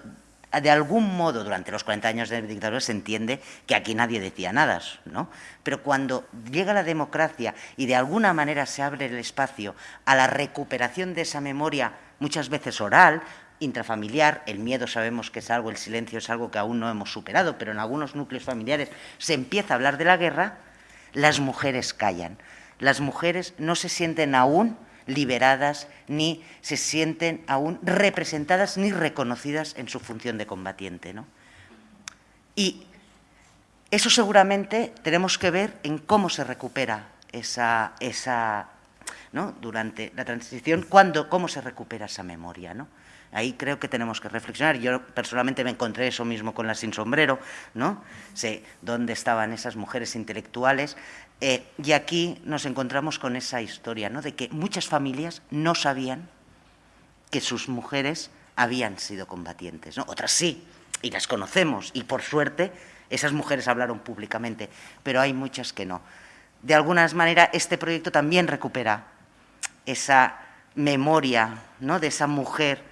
de algún modo durante los 40 años de dictadura se entiende que aquí nadie decía nada, ¿no? Pero cuando llega la democracia y de alguna manera se abre el espacio a la recuperación de esa memoria, muchas veces oral, intrafamiliar, el miedo sabemos que es algo, el silencio es algo que aún no hemos superado, pero en algunos núcleos familiares se empieza a hablar de la guerra, las mujeres callan. Las mujeres no se sienten aún liberadas ni se sienten aún representadas ni reconocidas en su función de combatiente. ¿no? Y eso seguramente tenemos que ver en cómo se recupera esa, esa ¿no? durante la transición, cuándo, cómo se recupera esa memoria. ¿no? Ahí creo que tenemos que reflexionar. Yo personalmente me encontré eso mismo con la sin sombrero, ¿no? Sé dónde estaban esas mujeres intelectuales. Eh, y aquí nos encontramos con esa historia, ¿no? De que muchas familias no sabían que sus mujeres habían sido combatientes, ¿no? Otras sí, y las conocemos, y por suerte esas mujeres hablaron públicamente, pero hay muchas que no. De alguna manera, este proyecto también recupera esa memoria ¿no? de esa mujer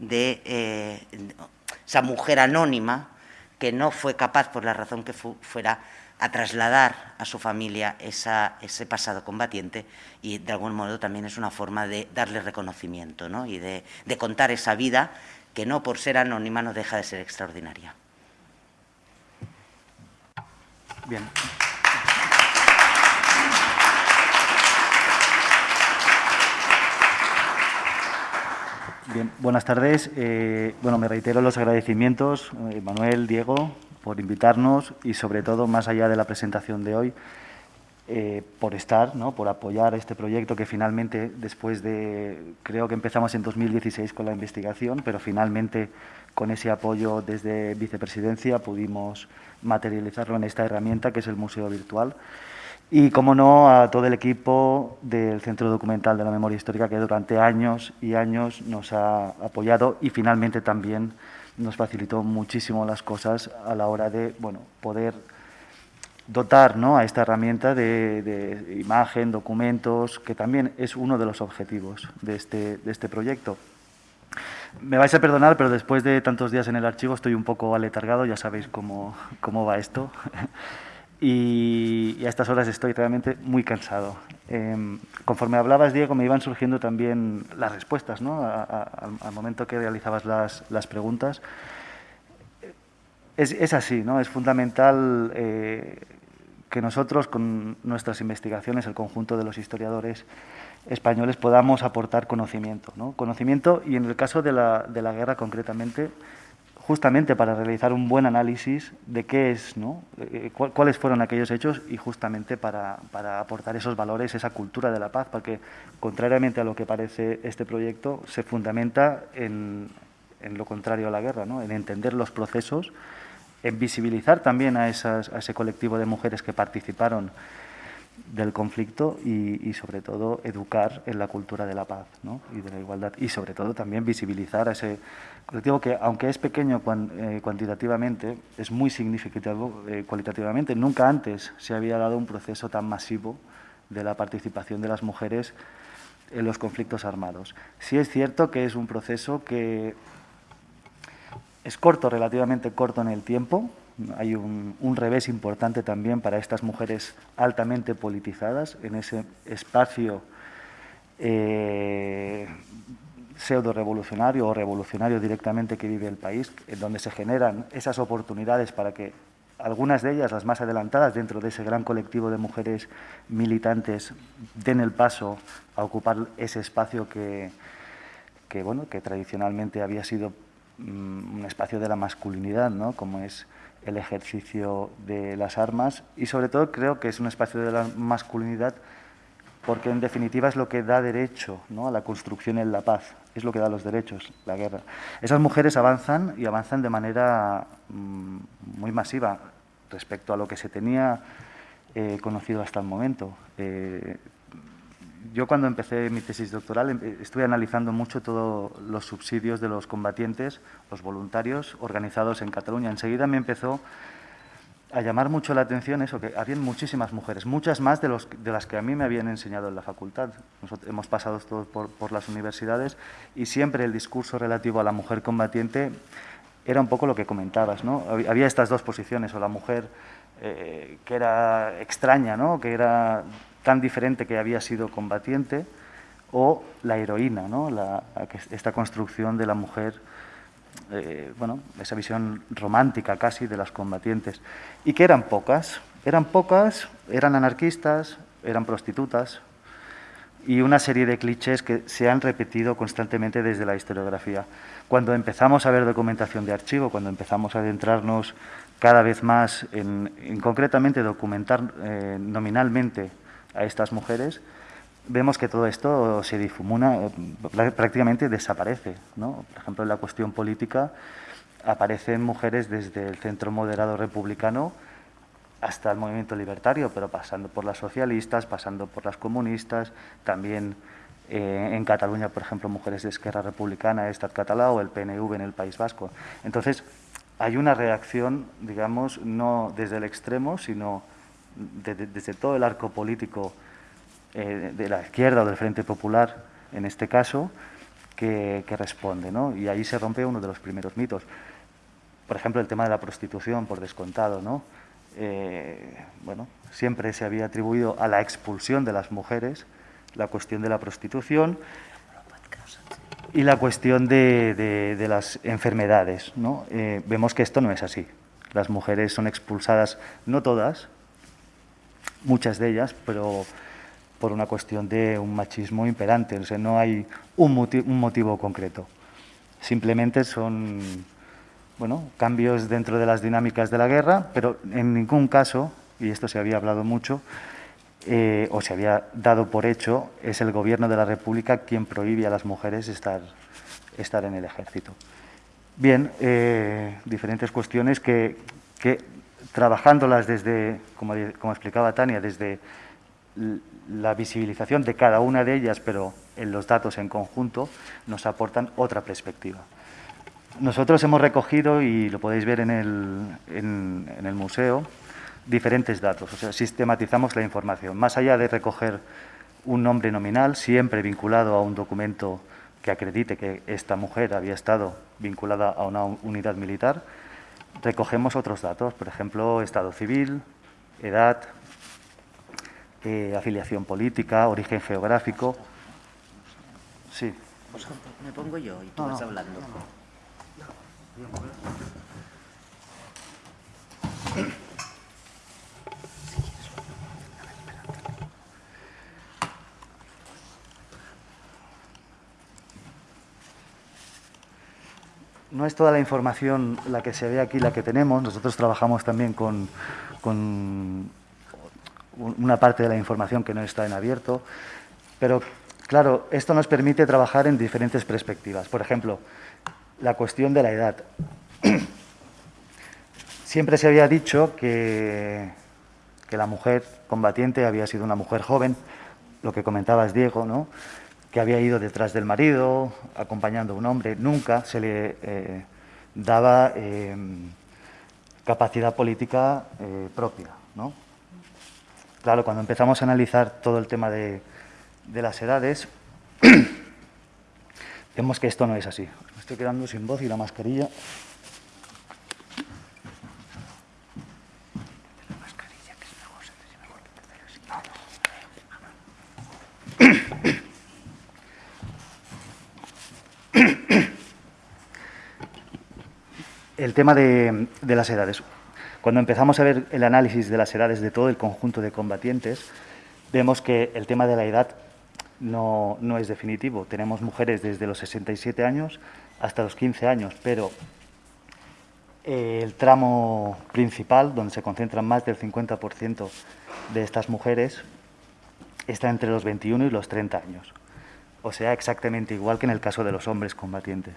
de eh, esa mujer anónima que no fue capaz, por la razón que fuera, a trasladar a su familia ese pasado combatiente y de algún modo también es una forma de darle reconocimiento ¿no? y de, de contar esa vida que no por ser anónima no deja de ser extraordinaria. Bien. Buenas tardes. Eh, bueno, me reitero los agradecimientos, eh, Manuel, Diego, por invitarnos y sobre todo, más allá de la presentación de hoy, eh, por estar, ¿no? por apoyar este proyecto que finalmente, después de, creo que empezamos en 2016 con la investigación, pero finalmente con ese apoyo desde vicepresidencia pudimos materializarlo en esta herramienta que es el Museo Virtual. Y, como no, a todo el equipo del Centro Documental de la Memoria Histórica que durante años y años nos ha apoyado y finalmente también nos facilitó muchísimo las cosas a la hora de bueno, poder dotar ¿no? a esta herramienta de, imagen, documentos, que también es uno de los objetivos de este, de este proyecto. Me vais a perdonar, pero después de tantos días en el archivo estoy un poco aletargado, ya sabéis cómo, cómo va esto. y, a estas horas estoy realmente muy cansado. Em, conforme hablabas, Diego, me iban surgiendo también las respuestas, ¿no? al momento que realizabas las, las preguntas. Es, es, así, ¿no? Es fundamental eh, que nosotros, con nuestras investigaciones, el conjunto de los historiadores españoles, podamos aportar conocimiento, ¿no? Conocimiento, y en el caso de la, de la guerra concretamente, justamente para realizar un buen análisis de qué es, ¿no? Eh, cuáles fueron aquellos hechos y justamente para, aportar esos valores, esa cultura de la paz, porque contrariamente a lo que parece este proyecto, se fundamenta en, lo contrario a la guerra, ¿no? en entender los procesos, en visibilizar también a, esas, a ese colectivo de mujeres que participaron del conflicto y, sobre todo educar en la cultura de la paz y de la igualdad y sobre todo también visibilizar a ese colectivo que aunque es pequeño eh, cuantitativamente es muy significativo eh, cualitativamente. Nunca antes se había dado un proceso tan masivo de la participación de las mujeres en los conflictos armados. Sí es cierto que es un proceso que es corto relativamente corto en el tiempo. Hay un, revés importante también para estas mujeres altamente politizadas en ese espacio eh, pseudo-revolucionario o revolucionario directamente que vive el país, en donde se generan esas oportunidades para que algunas de ellas, las más adelantadas dentro de ese gran colectivo de mujeres militantes, den el paso a ocupar ese espacio que, que, bueno, que tradicionalmente había sido mm, un espacio de la masculinidad, ¿no? como es el ejercicio de las armas y sobre todo creo que es un espacio de la masculinidad porque en definitiva es lo que da derecho ¿no? a la construcción en la paz, es lo que da los derechos, la guerra. Esas mujeres avanzan y avanzan de manera mm, muy masiva respecto a lo que se tenía eh, conocido hasta el momento. Eh, yo cuando empecé mi tesis doctoral em, estuve analizando mucho todos los subsidios de los combatientes, los voluntarios organizados en Cataluña. Enseguida me empezó a llamar mucho la atención eso, que habían muchísimas mujeres, muchas más de, los, de las que a mí me habían enseñado en la facultad. Nosotros hemos pasado todos por, las universidades y siempre el discurso relativo a la mujer combatiente era un poco lo que comentabas, ¿no? Había estas dos posiciones, o la mujer eh, que era extraña, ¿no? Que era tan diferente que había sido combatiente, o la heroína, ¿no? La, esta construcción de la mujer eh, bueno, esa visión romántica casi de las combatientes, y que eran pocas, eran pocas, eran anarquistas, eran prostitutas, y una serie de clichés que se han repetido constantemente desde la historiografía. Cuando empezamos a ver documentación de archivo, cuando empezamos a adentrarnos cada vez más en, concretamente documentar eh, nominalmente a estas mujeres, vemos que todo esto se difumina, prácticamente desaparece. ¿no? Por ejemplo, en la cuestión política aparecen mujeres desde el centro moderado republicano hasta el movimiento libertario, pero pasando por las socialistas, pasando por las comunistas, también eh, en Cataluña, por ejemplo, mujeres de Esquerra Republicana, Estat Català o el PNV en el País Vasco. Entonces, hay una reacción, digamos, no desde el extremo, sino desde todo el arco político eh, de la izquierda o del Frente Popular, en este caso, que, responde. ¿no? Y ahí se rompe uno de los primeros mitos. Por ejemplo, el tema de la prostitución, por descontado. ¿no? Eh, bueno, siempre se había atribuido a la expulsión de las mujeres la cuestión de la prostitución y la cuestión de, las enfermedades. ¿no? Eh, vemos que esto no es así. Las mujeres son expulsadas, no todas, muchas de ellas, pero por una cuestión de un machismo imperante, o sea, no hay un, motivo, concreto. Simplemente son bueno, cambios dentro de las dinámicas de la guerra, pero en ningún caso, y esto se había hablado mucho, eh, o se había dado por hecho, es el gobierno de la República quien prohíbe a las mujeres estar, estar en el ejército. Bien, eh, diferentes cuestiones que, que, trabajándolas desde, como, como explicaba Tania, desde la visibilización de cada una de ellas, pero en los datos en conjunto, nos aportan otra perspectiva. Nosotros hemos recogido, y lo podéis ver en el, en, el museo, diferentes datos, o sea, sistematizamos la información. Más allá de recoger un nombre nominal, siempre vinculado a un documento que acredite que esta mujer había estado vinculada a una unidad militar, recogemos otros datos, por ejemplo, estado civil, edad, eh, afiliación política, origen geográfico. Sí. Me pongo yo y tú vas hablando. No es toda la información la que se ve aquí, la que tenemos. Nosotros trabajamos también con una parte de la información que no está en abierto, pero claro, esto nos permite trabajar en diferentes perspectivas. Por ejemplo, la cuestión de la edad. Siempre se había dicho que, que la mujer combatiente había sido una mujer joven, lo que comentabas Diego, ¿no? que había ido detrás del marido, acompañando a un hombre, nunca se le eh, daba eh, capacidad política eh, propia. ¿no? Claro, cuando empezamos a analizar todo el tema de, las edades, vemos que esto no es así. Me estoy quedando sin voz y la mascarilla... El tema de las edades. Cuando empezamos a ver el análisis de las edades de todo el conjunto de combatientes, vemos que el tema de la edad no, es definitivo. Tenemos mujeres desde los 67 años hasta los 15 años, pero eh, el tramo principal, donde se concentran más del 50% de estas mujeres, está entre los 21 y los 30 años. O sea, exactamente igual que en el caso de los hombres combatientes.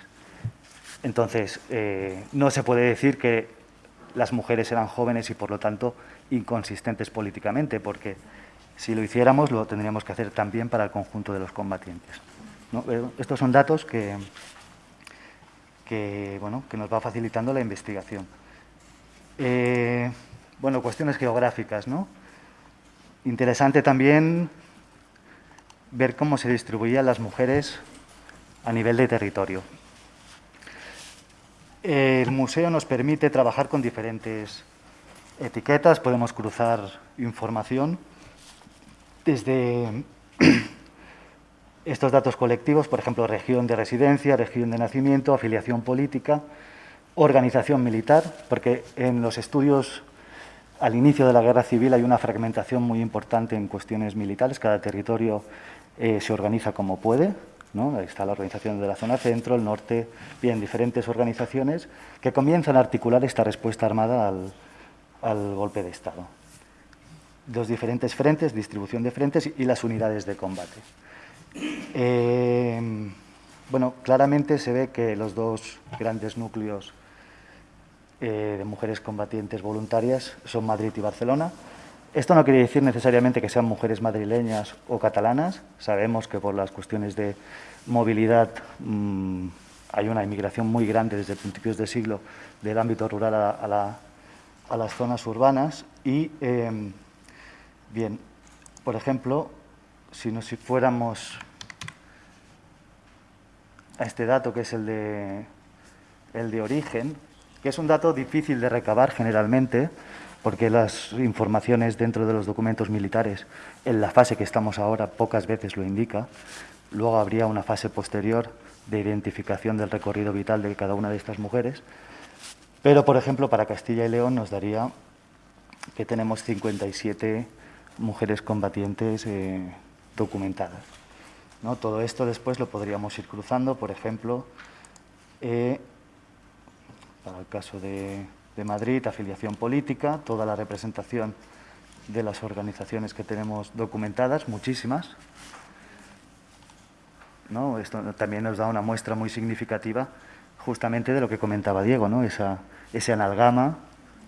Entonces, eh, no se puede decir que las mujeres eran jóvenes y por lo tanto inconsistentes políticamente, porque si lo hiciéramos lo tendríamos que hacer también para el conjunto de los combatientes. Estos son datos que, que, bueno, que nos va facilitando la investigación. Eh, Bueno, cuestiones geográficas, ¿no? Interesante también ver cómo se distribuían las mujeres a nivel de territorio. El museo nos permite trabajar con diferentes etiquetas, podemos cruzar información desde estos datos colectivos, por ejemplo, región de residencia, región de nacimiento, afiliación política, organización militar, porque en los estudios al inicio de la guerra civil hay una fragmentación muy importante en cuestiones militares, cada territorio eh, se organiza como puede, ¿no? está la organización de la zona centro, el norte, bien, diferentes organizaciones que comienzan a articular esta respuesta armada al, golpe de Estado. Los diferentes frentes, distribución de frentes y las unidades de combate. Eh, bueno, claramente se ve que los dos grandes núcleos eh, de mujeres combatientes voluntarias son Madrid y Barcelona. Esto no quiere decir necesariamente que sean mujeres madrileñas o catalanas. Sabemos que por las cuestiones de movilidad mm, hay una inmigración muy grande desde principios de siglo del ámbito rural a, las zonas urbanas. Y, em, bien, por ejemplo, si, nos, fuéramos a este dato que es el de, el de origen, que es un dato difícil de recabar generalmente, porque las informaciones dentro de los documentos militares, en la fase que estamos ahora, pocas veces lo indica. Luego habría una fase posterior de identificación del recorrido vital de cada una de estas mujeres. Pero, por ejemplo, para Castilla y León nos daría que tenemos 57 mujeres combatientes eh, documentadas. ¿no? Todo esto después lo podríamos ir cruzando, por ejemplo, eh, para el caso de, Madrid, afiliación política, toda la representación de las organizaciones que tenemos documentadas, muchísimas. ¿no? Esto también nos da una muestra muy significativa justamente de lo que comentaba Diego, ¿no? esa, ese analgama,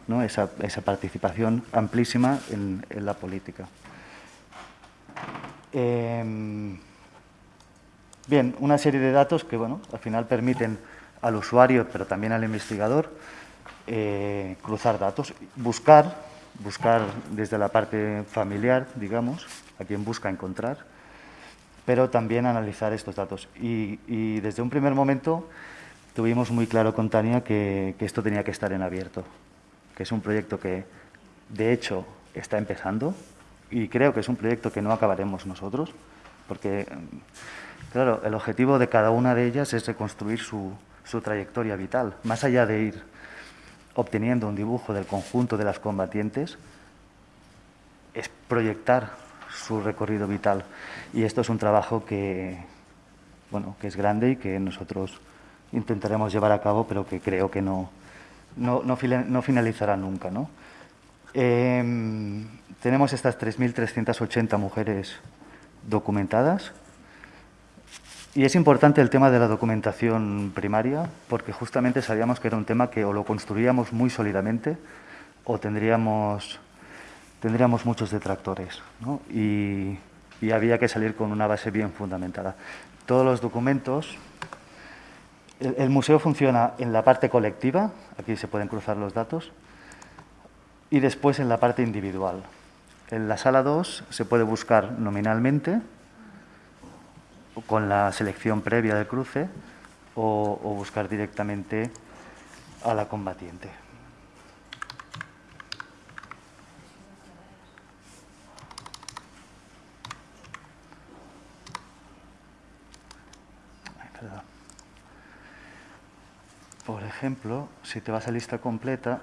¿no? esa, participación amplísima en, la política. Em, bien, una serie de datos que bueno, al final permiten al usuario, pero también al investigador, eh, cruzar datos, buscar, buscar desde la parte familiar, digamos, a quien busca encontrar, pero también analizar estos datos. Y, desde un primer momento tuvimos muy claro con Tania que, que esto tenía que estar en abierto, que es un proyecto que, de hecho, está empezando y creo que es un proyecto que no acabaremos nosotros, porque, claro, el objetivo de cada una de ellas es reconstruir su, su trayectoria vital. Más allá de ir obteniendo un dibujo del conjunto de las combatientes, es proyectar su recorrido vital. Y esto es un trabajo que, bueno, que es grande y que nosotros intentaremos llevar a cabo, pero que creo que no, no, no, finalizará nunca. Em, tenemos estas 3.380 mujeres documentadas, y es importante el tema de la documentación primaria, porque justamente sabíamos que era un tema que o lo construíamos muy sólidamente o tendríamos, tendríamos muchos detractores. Y, había que salir con una base bien fundamentada. Todos los documentos... El, museo funciona en la parte colectiva, aquí se pueden cruzar los datos, y después en la parte individual. En la sala 2 se puede buscar nominalmente, con la selección previa del cruce o, buscar directamente a la combatiente. Por ejemplo, si te vas a lista completa,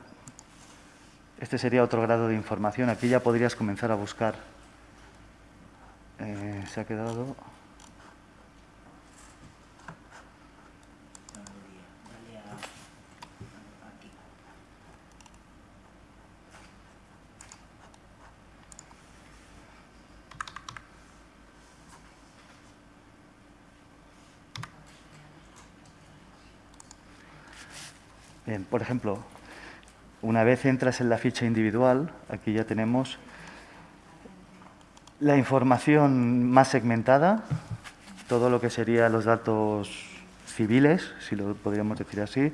este sería otro grado de información. Aquí ya podrías comenzar a buscar. Eh, se ha quedado... Bien, por ejemplo, una vez entras en la ficha individual, aquí ya tenemos la información más segmentada, todo lo que serían los datos civiles, si lo podríamos decir así,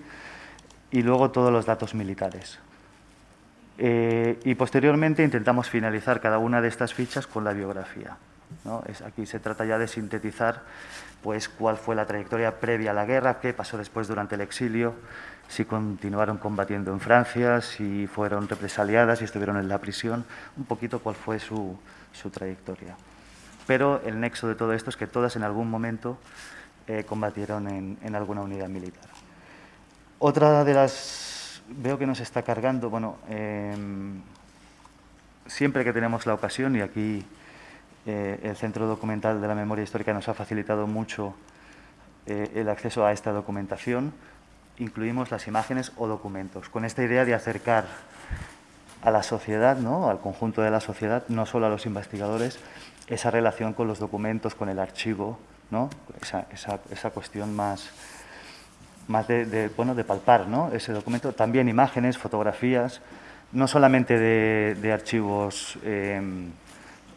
y luego todos los datos militares. Eh, y posteriormente intentamos finalizar cada una de estas fichas con la biografía. Es, aquí se trata ya de sintetizar pues, cuál fue la trayectoria previa a la guerra, qué pasó después durante el exilio, si continuaron combatiendo en Francia, si fueron represaliadas, si estuvieron en la prisión, un poquito cuál fue su, trayectoria. Pero el nexo de todo esto es que todas en algún momento eh, combatieron en, alguna unidad militar. Otra de las... Veo que nos está cargando, bueno, em, siempre que tenemos la ocasión, y aquí eh, el Centro Documental de la Memoria Histórica nos ha facilitado mucho eh, el acceso a esta documentación. Incluimos las imágenes o documentos, con esta idea de acercar a la sociedad, ¿no? al conjunto de la sociedad, no solo a los investigadores, esa relación con los documentos, con el archivo, ¿no? esa, esa, cuestión más, más de, bueno, de palpar ¿no? ese documento. También imágenes, fotografías, no solamente de, archivos eh,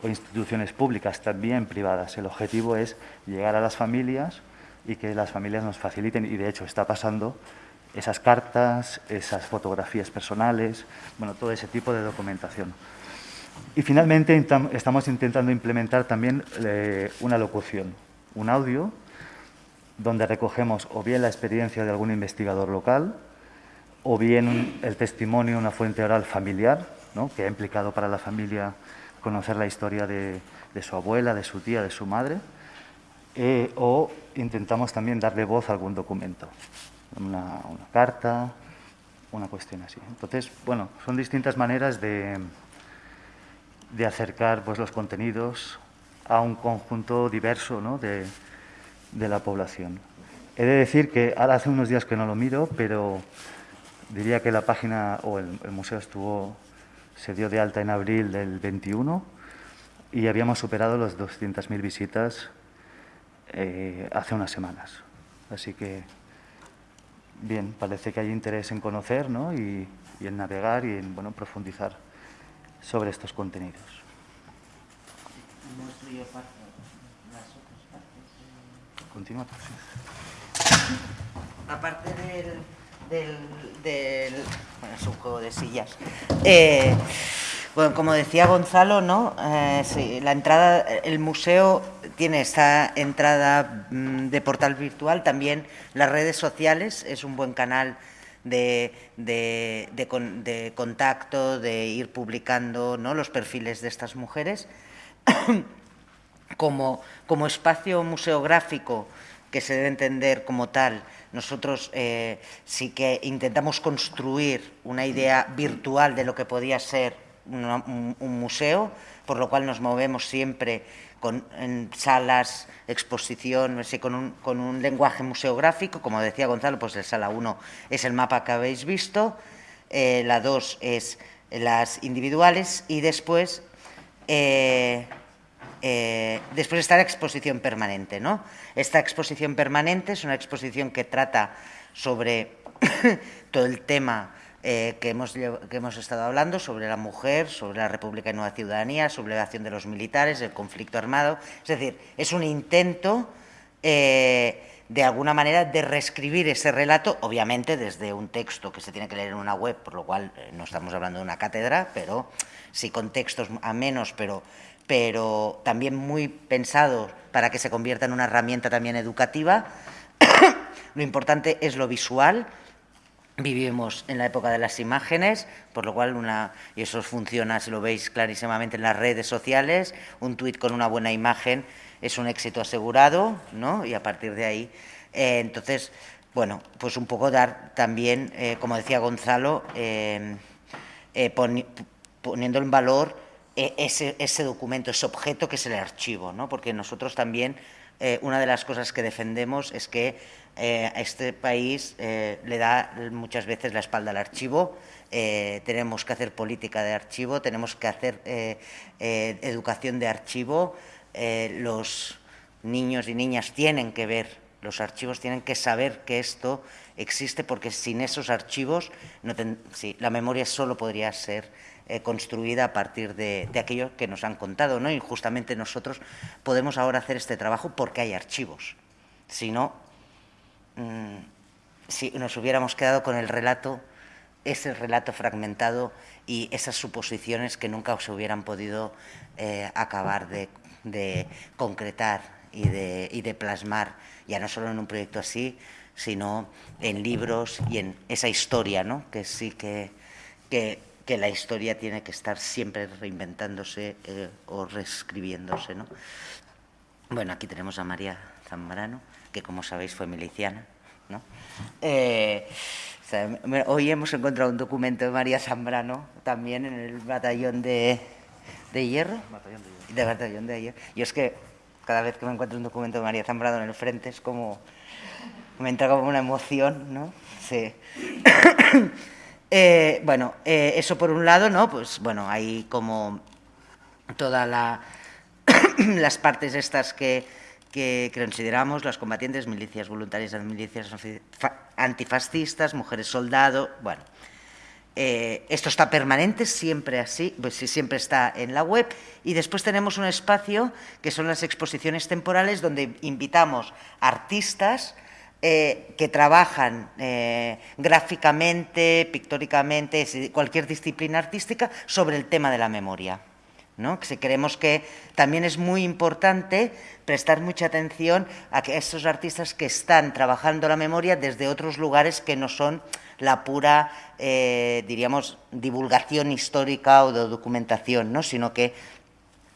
o instituciones públicas, también privadas. El objetivo es llegar a las familias y que las familias nos faciliten, y de hecho está pasando, esas cartas, esas fotografías personales, bueno, todo ese tipo de documentación. Y finalmente estamos intentando implementar también eh, una locución, un audio, donde recogemos o bien la experiencia de algún investigador local, o bien el testimonio, una fuente oral familiar, ¿no? que ha implicado para la familia conocer la historia de, su abuela, de su tía, de su madre, eh, o intentamos también darle voz a algún documento, una, carta, una cuestión así. Entonces, bueno, son distintas maneras de, de acercar pues, los contenidos a un conjunto diverso ¿no? de, de la población. He de decir que ahora hace unos días que no lo miro, pero diría que la página o el museo estuvo se dio de alta en abril del 21 y habíamos superado las 200.000 visitas eh, hace unas semanas. Así que, bien, parece que hay interés en conocer ¿no? y, en navegar y en bueno, profundizar sobre estos contenidos. Continúa, Aparte del del, del bueno, es un juego de sillas. Eh, bueno, como decía Gonzalo, ¿no? Eh, la entrada, el museo tiene esta entrada mm, de portal virtual, también las redes sociales es un buen canal de, de, de, contacto, de ir publicando ¿no? los perfiles de estas mujeres. como, como espacio museográfico que se debe entender como tal, nosotros eh, sí que intentamos construir una idea virtual de lo que podía ser un, museo, por lo cual nos movemos siempre con, en salas, exposición, con, un, con un lenguaje museográfico, como decía Gonzalo, pues el sala 1 es el mapa que habéis visto, eh, la 2 es las individuales y después eh, eh, después está la exposición permanente. ¿no? Esta exposición permanente es una exposición que trata sobre todo el tema eh, que, hemos, que hemos estado hablando, sobre la mujer, sobre la República y Nueva Ciudadanía, sobre la acción de los militares, el conflicto armado. Es decir, es un intento, eh, de alguna manera, de reescribir ese relato, obviamente desde un texto que se tiene que leer en una web, por lo cual no estamos hablando de una cátedra, pero sí con textos a menos, pero pero también muy pensado para que se convierta en una herramienta también educativa. lo importante es lo visual. Vivimos en la época de las imágenes, por lo cual, una, y eso funciona, si lo veis clarísimamente en las redes sociales, un tuit con una buena imagen es un éxito asegurado, ¿no? Y a partir de ahí, eh, entonces, bueno, pues un poco dar también, eh, como decía Gonzalo, eh, poniendo en valor e, ese, documento, ese objeto que es el archivo, ¿no? porque nosotros también, una de las cosas que defendemos es que eh, este país eh, le da muchas veces la espalda al archivo, tenemos que hacer política de archivo, tenemos que hacer educación de archivo, los niños y niñas tienen que ver los archivos, tienen que saber que esto existe, porque sin esos archivos la memoria solo podría ser eh, construida a partir de, aquello que nos han contado, ¿no? Y justamente nosotros podemos ahora hacer este trabajo porque hay archivos. Si no, mm, si nos hubiéramos quedado con el relato ese relato fragmentado y esas suposiciones que nunca se hubieran podido eh, acabar de, concretar y de, y de plasmar, ya no solo en un proyecto así, sino en libros y en esa historia, ¿no? que sí que, que, la historia tiene que estar siempre reinventándose eh, o reescribiéndose. ¿no? Bueno, aquí tenemos a María Zambrano, que como sabéis fue miliciana. ¿no? Eh, hoy hemos encontrado un documento de María Zambrano también en el batallón de, de hierro. Batallón de hierro. De batallón de hierro. Y es que cada vez que me encuentro un documento de María Zambrano en el frente es como me entra como una emoción, ¿no? Sí. Eh, bueno, eh, eso por un lado, ¿no? Pues bueno, hay como todas las partes estas que, que, consideramos, las combatientes, milicias voluntarias, milicias antifascistas, mujeres soldado, bueno. Eh, esto está permanente, siempre así, pues siempre está en la web. Y después tenemos un espacio que son las exposiciones temporales donde invitamos artistas eh, que trabajan eh, gráficamente, pictóricamente, cualquier disciplina artística sobre el tema de la memoria. ¿No? creemos que también es muy importante prestar mucha atención a estos artistas que están trabajando la memoria desde otros lugares que no son la pura, eh, diríamos, divulgación histórica o de documentación, ¿no? sino que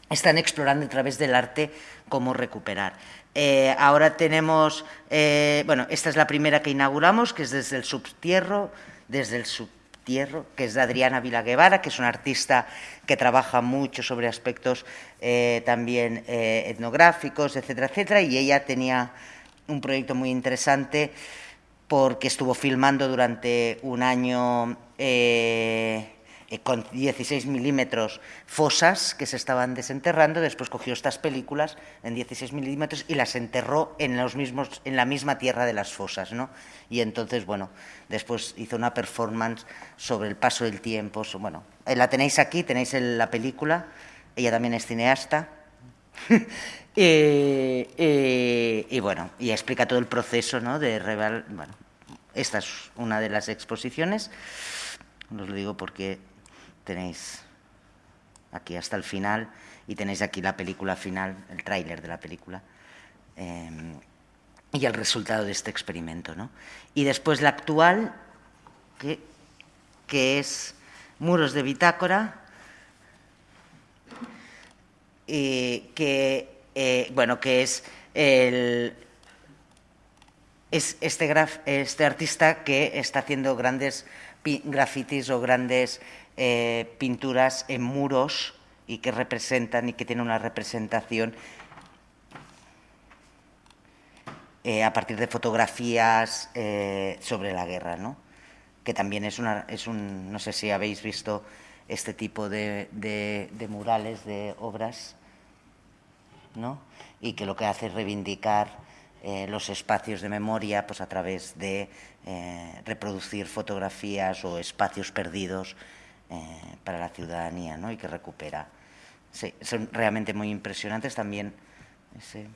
están explorando a través del arte cómo recuperar. Eh, ahora tenemos, eh, bueno, esta es la primera que inauguramos, que es desde el subtierro, desde el subtierro, que es de Adriana Vilaguevara, que es una artista que trabaja mucho sobre aspectos eh, también etnográficos, etcétera, etcétera, y ella tenía un proyecto muy interesante porque estuvo filmando durante un año eh, con 16 milímetros fosas que se estaban desenterrando, después cogió estas películas en 16 milímetros y las enterró en, los mismos, en la misma tierra de las fosas. ¿no? Y entonces, bueno, después hizo una performance sobre el paso del tiempo. Bueno, eh, la tenéis aquí, tenéis la película, ella también es cineasta. y, bueno, y explica todo el proceso ¿no? de Bueno, esta es una de las exposiciones. Os lo digo porque tenéis aquí hasta el final y tenéis aquí la película final, el tráiler de la película em, y el resultado de este experimento. ¿no? Y después la actual, que, que es Muros de Bitácora, que, eh, bueno, que es, el, es este, graf, este artista que está haciendo grandes grafitis o grandes eh, pinturas en muros y que representan y que tienen una representación eh, a partir de fotografías eh, sobre la guerra, ¿no? que también es, una, es un, no sé si habéis visto este tipo de, de murales, de obras, ¿no? y que lo que hace es reivindicar los espacios de memoria pues, a través de reproducir fotografías o espacios perdidos eh, para la ciudadanía ¿no? y que recupera. Sí, son realmente muy impresionantes también. Ese,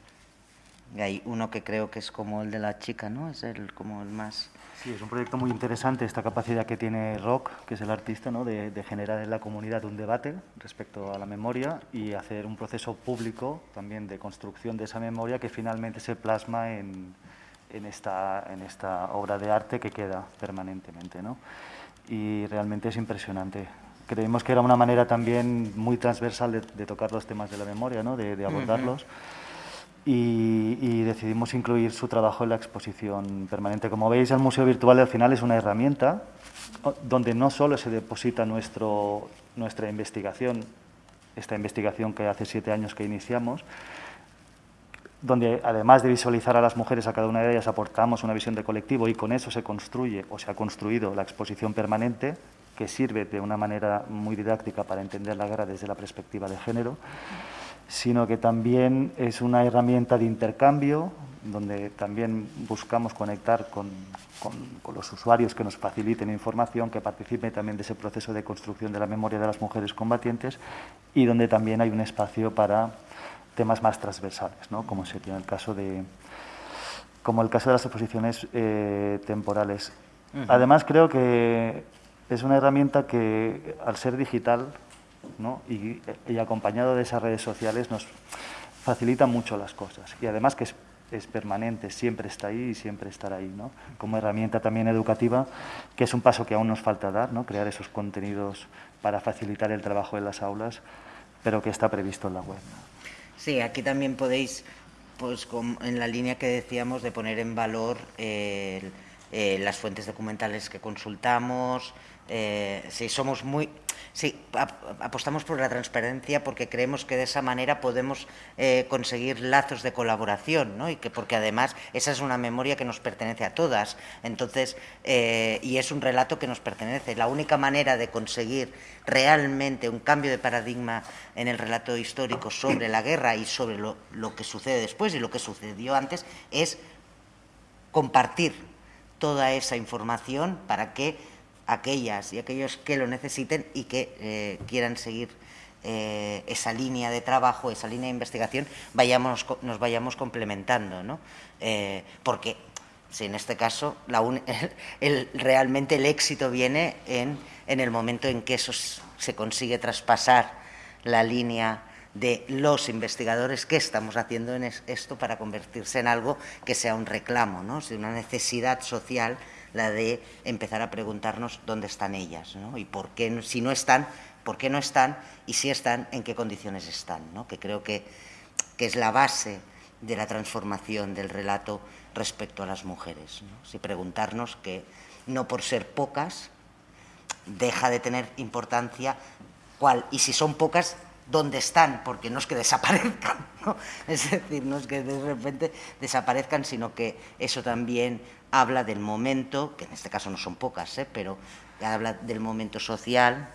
hay uno que creo que es como el de la chica, ¿no? Es el, como el más... Sí, es un proyecto muy interesante esta capacidad que tiene Rock, que es el artista, ¿no? de, de, generar en la comunidad un debate respecto a la memoria y hacer un proceso público también de construcción de esa memoria que finalmente se plasma en, en, esta, en esta obra de arte que queda permanentemente. ¿no? Y realmente es impresionante. Creímos que era una manera también muy transversal de, tocar los temas de la memoria, ¿no? de, abordarlos. y, decidimos incluir su trabajo en la exposición permanente. Como veis, el Museo Virtual al final es una herramienta donde no solo se deposita nuestro, nuestra investigación, esta investigación que hace siete años que iniciamos, donde además de visualizar a las mujeres, a cada una de ellas aportamos una visión de colectivo y con eso se construye o se ha construido la exposición permanente, que sirve de una manera muy didáctica para entender la guerra desde la perspectiva de género, sino que también es una herramienta de intercambio, donde también buscamos conectar con, con, los usuarios que nos faciliten información, que participen también de ese proceso de construcción de la memoria de las mujeres combatientes y donde también hay un espacio para temas más transversales, ¿no? como sería el caso de, como el caso de las exposiciones eh, temporales. Además, creo que es una herramienta que, al ser digital ¿no? y, y, acompañado de esas redes sociales, nos facilita mucho las cosas. Y además que es, es, permanente, siempre está ahí y siempre estará ahí. ¿no? Como herramienta también educativa, que es un paso que aún nos falta dar, ¿no? crear esos contenidos para facilitar el trabajo en las aulas, pero que está previsto en la web. Sí, aquí también podéis, pues en la línea que decíamos, de poner en valor eh, las fuentes documentales que consultamos, eh, sí, somos muy, sí, apostamos por la transparencia porque creemos que de esa manera podemos eh, conseguir lazos de colaboración, ¿no? Y que porque además esa es una memoria que nos pertenece a todas, entonces eh, y es un relato que nos pertenece. La única manera de conseguir realmente un cambio de paradigma en el relato histórico sobre la guerra y sobre lo, lo que sucede después y lo que sucedió antes es compartir toda esa información para que aquellas y aquellos que lo necesiten y que eh, quieran seguir eh, esa línea de trabajo, esa línea de investigación, vayamos, nos vayamos complementando, ¿no? Eh, porque si en este caso la el, realmente el éxito viene en, en el momento en que eso se consigue traspasar la línea de los investigadores qué estamos haciendo en esto para convertirse en algo que sea un reclamo, ¿no? una necesidad social la de empezar a preguntarnos dónde están ellas ¿no? y por qué, si no están, por qué no están y si están, en qué condiciones están, ¿no? que creo que, que, es la base de la transformación del relato respecto a las mujeres. Si preguntarnos que no por ser pocas deja de tener importancia cuál, y si son pocas, dónde están, porque no es que desaparezcan, ¿no? es decir, no es que de repente desaparezcan, sino que eso también habla del momento, que en este caso no son pocas, ¿eh? pero habla del momento social,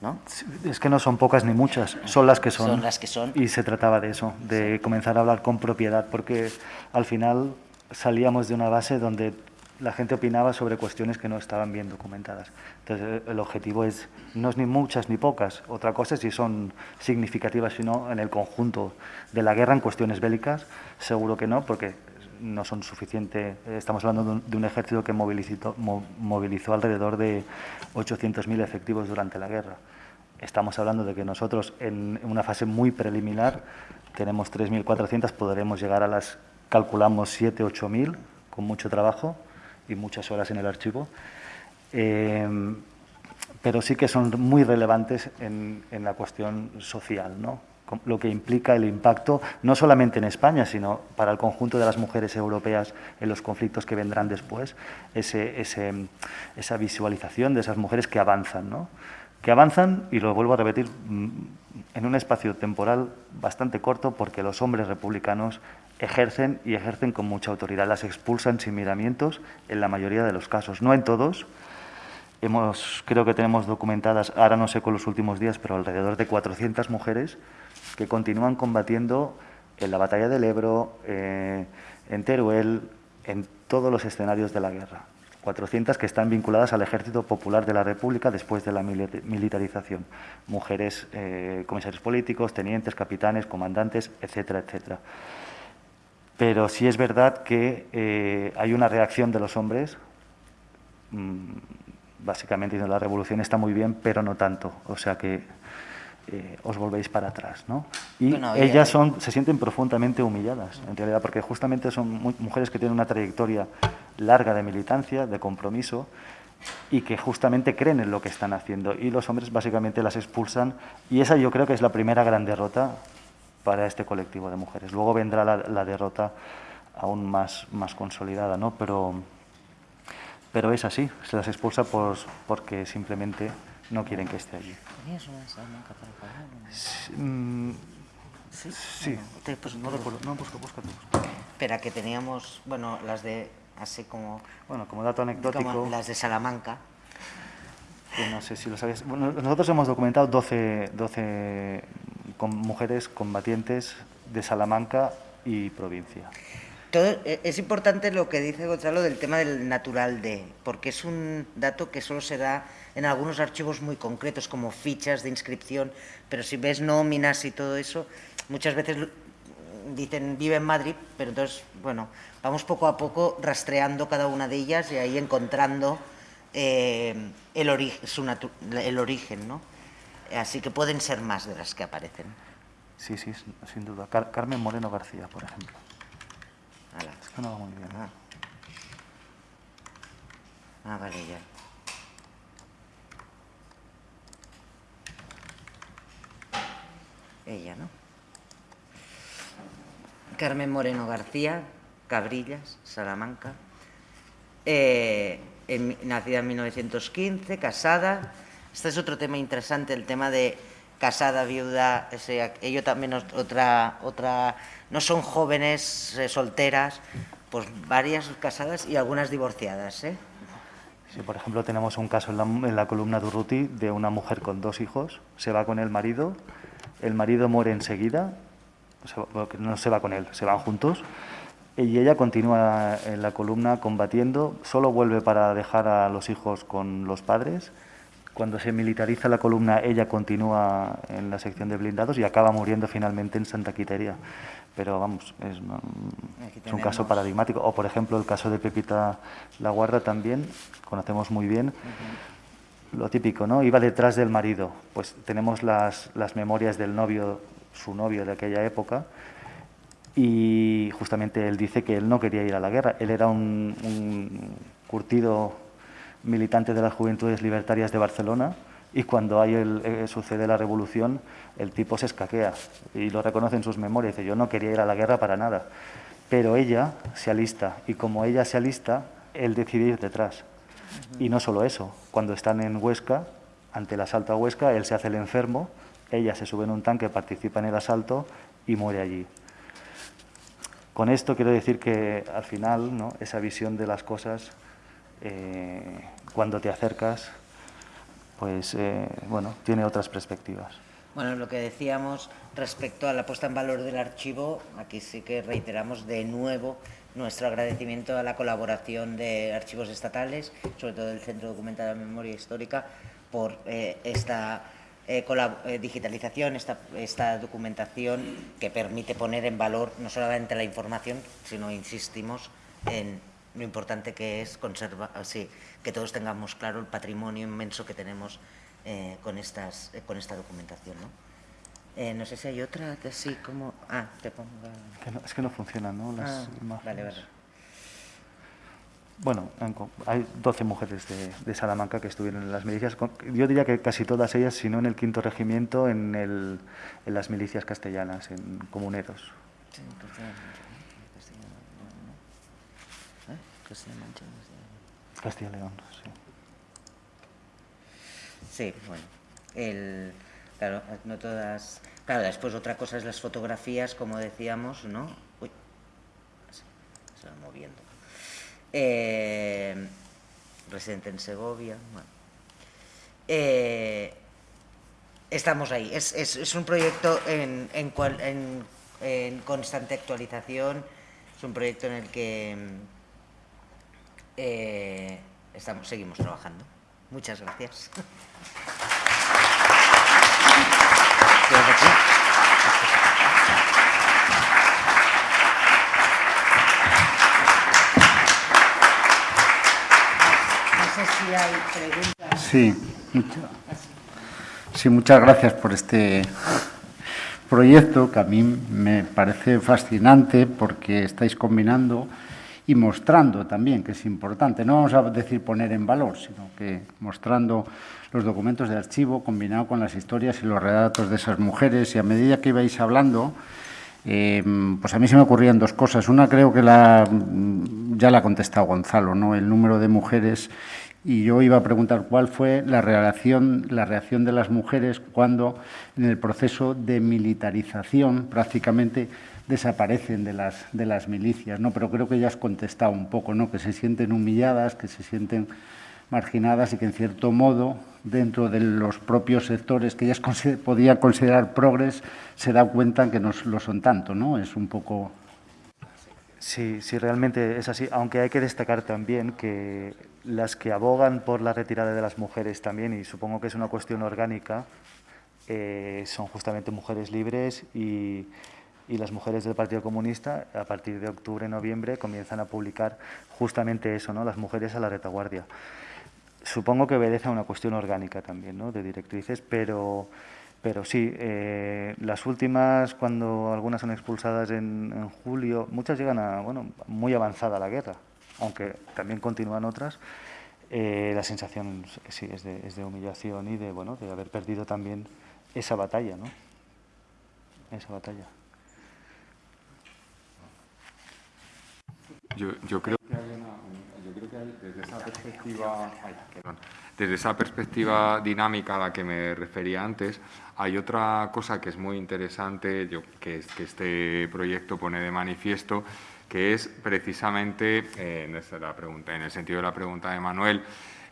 ¿no? Es que no son pocas ni muchas, son las que son. Son las que son. Y se trataba de eso, de comenzar a hablar con propiedad, porque al final salíamos de una base donde la gente opinaba sobre cuestiones que no estaban bien documentadas. Entonces, el objetivo es, no es ni muchas ni pocas, otra cosa es si son significativas, sino en el conjunto de la guerra en cuestiones bélicas, seguro que no, porque no son suficientes. Estamos hablando de un ejército que movilizó, movilizó alrededor de 800.000 efectivos durante la guerra. Estamos hablando de que nosotros, en una fase muy preliminar, tenemos 3.400, podremos llegar a las, calculamos 7.000, 8.000, con mucho trabajo y muchas horas en el archivo. Eh, pero sí que son muy relevantes en, en la cuestión social, ¿no? Lo que implica el impacto, no solamente en España, sino para el conjunto de las mujeres europeas en los conflictos que vendrán después, ese, esa visualización de esas mujeres que avanzan, ¿no? que avanzan, y lo vuelvo a repetir, mm, en un espacio temporal bastante corto, porque los hombres republicanos ejercen y ejercen con mucha autoridad, las expulsan sin miramientos en la mayoría de los casos, no en todos, Hemos, creo que tenemos documentadas, ahora no sé con los últimos días, pero alrededor de 400 mujeres que continúan combatiendo en la batalla del Ebro, eh, en Teruel, en todos los escenarios de la guerra. 400 que están vinculadas al Ejército Popular de la República después de la militarización. Mujeres, eh, comisarios políticos, tenientes, capitanes, comandantes, etcétera, etcétera. Pero sí es verdad que eh, hay una reacción de los hombres, mmm, básicamente la revolución está muy bien, pero no tanto. O sea que eh, os volvéis para atrás. ¿no? Y ellas son, se sienten profundamente humilladas, en realidad, porque justamente son mujeres que tienen una trayectoria larga de militancia, de compromiso, y que justamente creen en lo que están haciendo. Y los hombres básicamente las expulsan, y esa yo creo que es la primera gran derrota para este colectivo de mujeres. Luego vendrá la, la derrota aún más, más consolidada, ¿no? pero, pero es así, se las expulsa por, porque simplemente no quieren que esté allí. ¿Tenías una Salamanca para pagar? Mm, sí. Sí. Pues, no recuerdo. No, busca, busca, busca. Espera, que teníamos, bueno, las de, así como... Bueno, como dato anecdótico... Como las de Salamanca. Que no sé si lo sabes. Bueno, nosotros hemos documentado 12, 12 con mujeres combatientes de Salamanca y provincia. Todo, e, es importante lo que dice Gonzalo del tema del natural de, porque es un dato que solo se da en algunos archivos muy concretos, como fichas de inscripción, pero si ves nóminas y todo eso, muchas veces dicen vive en Madrid, pero entonces, bueno, vamos poco a poco rastreando cada una de ellas y ahí encontrando eh, el, el origen, ¿no? Así que pueden ser más de las que aparecen. Sí, sí, sin duda. Carmen Moreno García, por ejemplo. Es que no va muy bien. Ah. ah, vale, ya. Ella, ¿no? Carmen Moreno García, Cabrillas, Salamanca. Eh, nacida en 1915, casada. Este es otro tema interesante, el tema de casada, viuda, ello también otra, otra, no son jóvenes eh, solteras, pues varias casadas y algunas divorciadas. ¿eh? Sí, por ejemplo, tenemos un caso en la, columna de Urruti de una mujer con dos hijos, se va con el marido, el marido muere enseguida, no se va con él, se van juntos, y ella continúa en la columna combatiendo, solo vuelve para dejar a los hijos con los padres cuando se militariza la columna, ella continúa en la sección de blindados y acaba muriendo finalmente en Santa Quiteria. Pero vamos, es, un caso paradigmático. O, por ejemplo, el caso de Pepita La Guarda también, conocemos muy bien. Lo típico, ¿no? Iba detrás del marido. Pues tenemos las, las memorias del novio, su novio de aquella época, y justamente él dice que él no quería ir a la guerra. Él era un, un curtido militante de las Juventudes Libertarias de Barcelona y cuando hay eh, sucede la revolución el tipo se escaquea y lo reconoce en sus memorias. Dice, yo no quería ir a la guerra para nada, pero ella se alista y como ella se alista, él decide ir detrás. Y no solo eso, cuando están en Huesca, ante el asalto a Huesca, él se hace el enfermo, ella se sube en un tanque, participa en el asalto y muere allí. Con esto quiero decir que al final ¿no? esa visión de las cosas eh, cuando te acercas, pues eh, bueno, tiene otras perspectivas. Bueno, lo que decíamos respecto a la puesta en valor del archivo, aquí sí que reiteramos de nuevo nuestro agradecimiento a la colaboración de archivos estatales, sobre todo del Centro Documental de Memoria Histórica, por eh, esta digitalización, esta, documentación que permite poner en valor no solamente la información, sino, insistimos, en lo importante que es conservar, así, que todos tengamos claro el patrimonio inmenso que tenemos eh, con, estas, eh, con esta documentación. ¿no? Eh, no sé si hay otra así como... Ah, te pongo... es que no funcionan, ¿no? Las ah, imágenes. Vale, vale. Bueno, hay 12 mujeres de, de, Salamanca que estuvieron en las milicias. Yo diría que casi todas ellas, si no en el quinto regimiento, en, el, en las milicias castellanas, en comuneros. Sí, Castilla León, sí. Sí, bueno. El, claro, no todas... Claro, después otra cosa es las fotografías, como decíamos, ¿no? Uy, se va moviendo. Eh, residente en Segovia. Eh, estamos ahí. Es, es, es, un proyecto en, en, cual, en constante actualización, es un proyecto en el que eh, estamos, seguimos trabajando. Muchas gracias. Sí, sí, muchas gracias por este proyecto que a mí me parece fascinante porque estáis combinando y mostrando también, que es importante, no vamos a decir poner en valor, sino que mostrando los documentos de archivo combinado con las historias y los relatos de esas mujeres y a medida que ibais hablando, eh, pues a mí se me ocurrían dos cosas. Una creo que la, ya la ha contestado Gonzalo, ¿no? el número de mujeres y yo iba a preguntar cuál fue la reacción, la reacción de las mujeres cuando en el proceso de militarización prácticamente desaparecen de las, de las milicias, ¿no? pero creo que ya has un poco, ¿no? que se sienten humilladas, que se sienten marginadas y que en cierto modo dentro de los propios sectores que ellas podían considerar progres se da cuenta que no lo son tanto, ¿no? Es un poco... Sí, sí, realmente es así, aunque hay que destacar también que las que abogan por la retirada de las mujeres también, y supongo que es una cuestión orgánica, eh, son justamente mujeres libres y, y las mujeres del Partido Comunista, a partir de octubre, noviembre, comienzan a publicar justamente eso, ¿no? las mujeres a la retaguardia. supongo que obedece a una cuestión orgánica también, ¿no? de directrices, pero, pero sí, eh, las últimas, cuando algunas son expulsadas en, julio, muchas llegan a, bueno, muy avanzada la guerra, aunque también continúan otras, eh, la sensación sí es de, es de, humillación y de, bueno, de haber perdido también esa batalla, ¿no? Esa batalla. Yo, creo que desde esa perspectiva, desde esa perspectiva dinámica a la que me refería antes, hay otra cosa que es muy interesante, que, este proyecto pone de manifiesto, que es precisamente, eh, en, la pregunta, en el sentido de la pregunta de Manuel,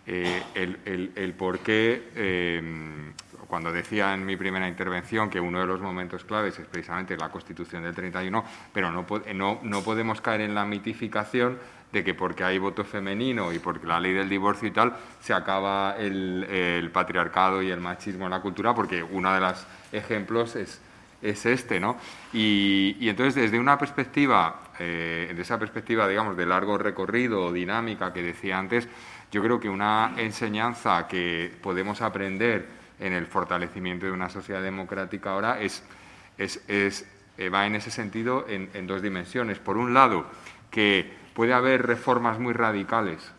eh, el, por qué, eh, cuando decía en mi primera intervención que uno de los momentos claves es precisamente la Constitución del 31, pero no, no, no podemos caer en la mitificación de que porque hay voto femenino y porque la ley del divorcio y tal, se acaba el, patriarcado y el machismo en la cultura, porque uno de los ejemplos es, es este, ¿no? Y, entonces, desde una perspectiva, eh, de esa perspectiva, digamos, de largo recorrido o dinámica que decía antes, yo creo que una enseñanza que podemos aprender en el fortalecimiento de una sociedad democrática ahora es, eh, va en ese sentido en, en dos dimensiones. Por un lado, que puede haber reformas muy radicales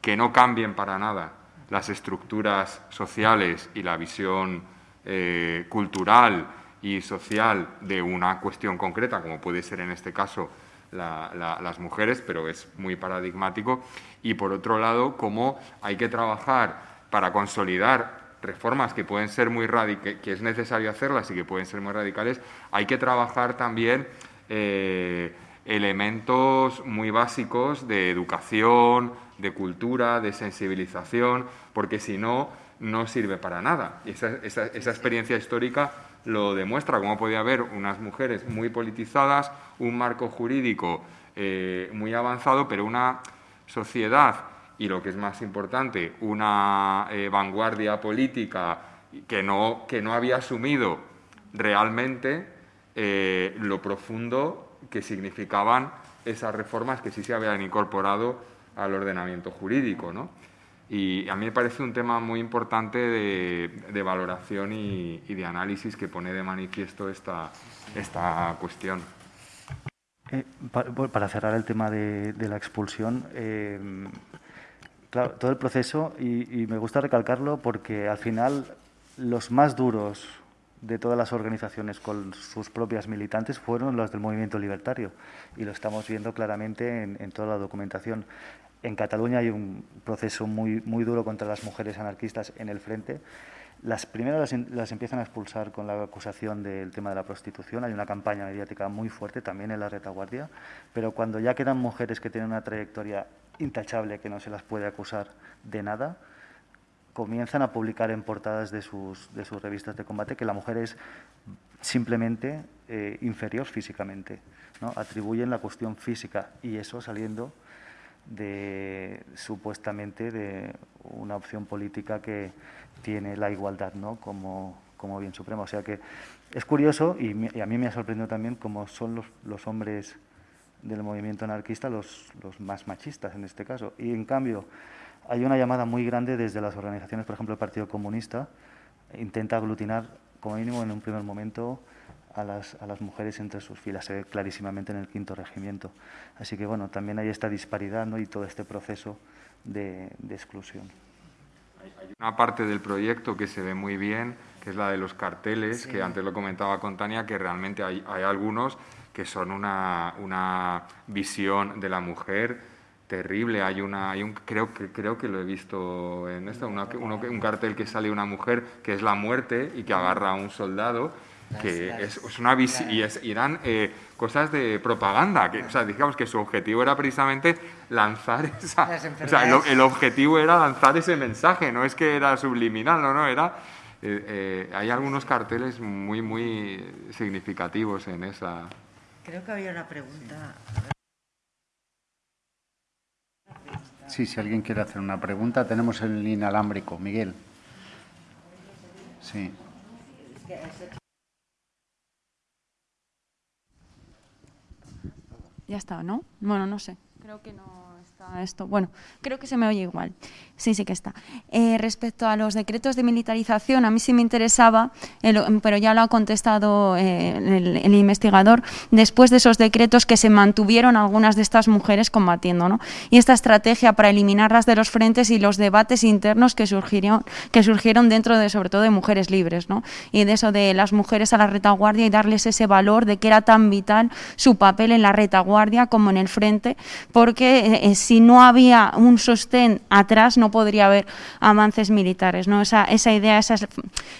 que no cambien para nada las estructuras sociales y la visión eh, cultural y social de una cuestión concreta, como puede ser en este caso las mujeres, pero es muy paradigmático. Y por otro lado, cómo hay que trabajar para consolidar reformas que pueden ser muy radicales, que es necesario hacerlas y que pueden ser muy radicales, hay que trabajar también eh, elementos muy básicos de educación, de cultura, de sensibilización, porque si no, no sirve para nada. Y esa, experiencia histórica lo demuestra, cómo podía haber unas mujeres muy politizadas, un marco jurídico eh, muy avanzado, pero una sociedad y lo que es más importante, una eh, vanguardia política que no, que no había asumido realmente eh, lo profundo que significaban esas reformas que sí se habían incorporado al ordenamiento jurídico. ¿no? Y a mí me parece un tema muy importante de, valoración y, de análisis que pone de manifiesto esta, esta cuestión. Eh, para, cerrar el tema de, la expulsión, claro, todo el proceso, y me gusta recalcarlo porque al final los más duros de todas las organizaciones con sus propias militantes fueron las del movimiento libertario y lo estamos viendo claramente en, toda la documentación. En Cataluña hay un proceso muy, muy duro contra las mujeres anarquistas en el frente. Las primeras las, empiezan a expulsar con la acusación del tema de la prostitución. Hay una campaña mediática muy fuerte también en la retaguardia, pero cuando ya quedan mujeres que tienen una trayectoria intachable, que no se las puede acusar de nada, comienzan a publicar en portadas de sus, de sus revistas de combate que la mujer es simplemente eh, inferior físicamente. ¿no? Atribuyen la cuestión física y eso saliendo de supuestamente de una opción política que tiene la igualdad ¿no? como, como bien supremo. O sea que es curioso y, a mí me ha sorprendido también cómo son los, los hombres del movimiento anarquista los, los más machistas en este caso. Y en cambio, hay una llamada muy grande desde las organizaciones, por ejemplo, el Partido Comunista, intenta aglutinar, como mínimo en un primer momento, a las, a las mujeres entre sus filas, se ve clarísimamente en el quinto regimiento. Así que, bueno, también hay esta disparidad ¿no? y todo este proceso de, exclusión. Hay una parte del proyecto que se ve muy bien, que es la de los carteles, que antes lo comentaba con Tania, que realmente hay, hay algunos que son una, una visión de la mujer terrible. Hay una, hay un, creo que creo que lo he visto en esto, un cartel que sale una mujer que es la muerte y que agarra a un soldado, que es, una y, es, eran eh, cosas de propaganda, que, o sea, digamos que su objetivo era precisamente lanzar esa, o sea, el, objetivo era lanzar ese mensaje, no es que era subliminal, no, no, era eh, eh, hay algunos carteles muy, muy significativos en esa. Creo que había una pregunta. Sí, si alguien quiere hacer una pregunta, tenemos el inalámbrico. Miguel. Sí. Ya está, ¿no? Bueno, no sé. Creo que no esto. Bueno, creo que se me oye igual. Sí, sí que está. Eh, respecto a los decretos de militarización, a mí sí me interesaba, pero ya lo ha contestado eh, el, investigador, después de esos decretos que se mantuvieron algunas de estas mujeres combatiendo, ¿no? Y esta estrategia para eliminarlas de los frentes y los debates internos que surgieron, que surgieron dentro de, sobre todo, de mujeres libres, ¿no? Y de eso de las mujeres a la retaguardia y darles ese valor de que era tan vital su papel en la retaguardia como en el frente, porque eh, si no había un sostén atrás, no podría haber avances militares. ¿no? Esa, esa idea, esa es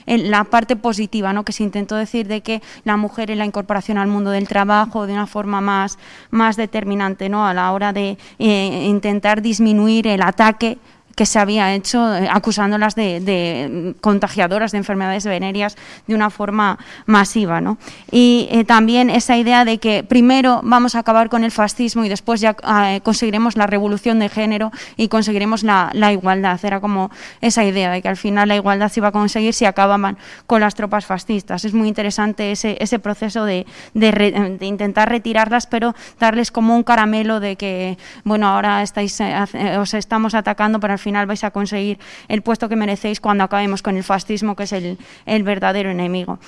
la parte positiva ¿no? que se intentó decir de que la mujer en la incorporación al mundo del trabajo de una forma más, más determinante ¿no? a la hora de eh, intentar disminuir el ataque que se había hecho eh, acusándolas de, contagiadoras de enfermedades venéreas de una forma masiva. ¿no? Y eh, también esa idea de que primero vamos a acabar con el fascismo y después ya eh, conseguiremos la revolución de género y conseguiremos la, igualdad. Era como esa idea de que al final la igualdad se iba a conseguir si acababan con las tropas fascistas. Es muy interesante ese, ese proceso de, de, intentar retirarlas, pero darles como un caramelo de que, bueno, ahora estáis, os estamos atacando, pero al final final vais a conseguir el puesto que merecéis cuando acabemos con el fascismo, que es el, el verdadero enemigo.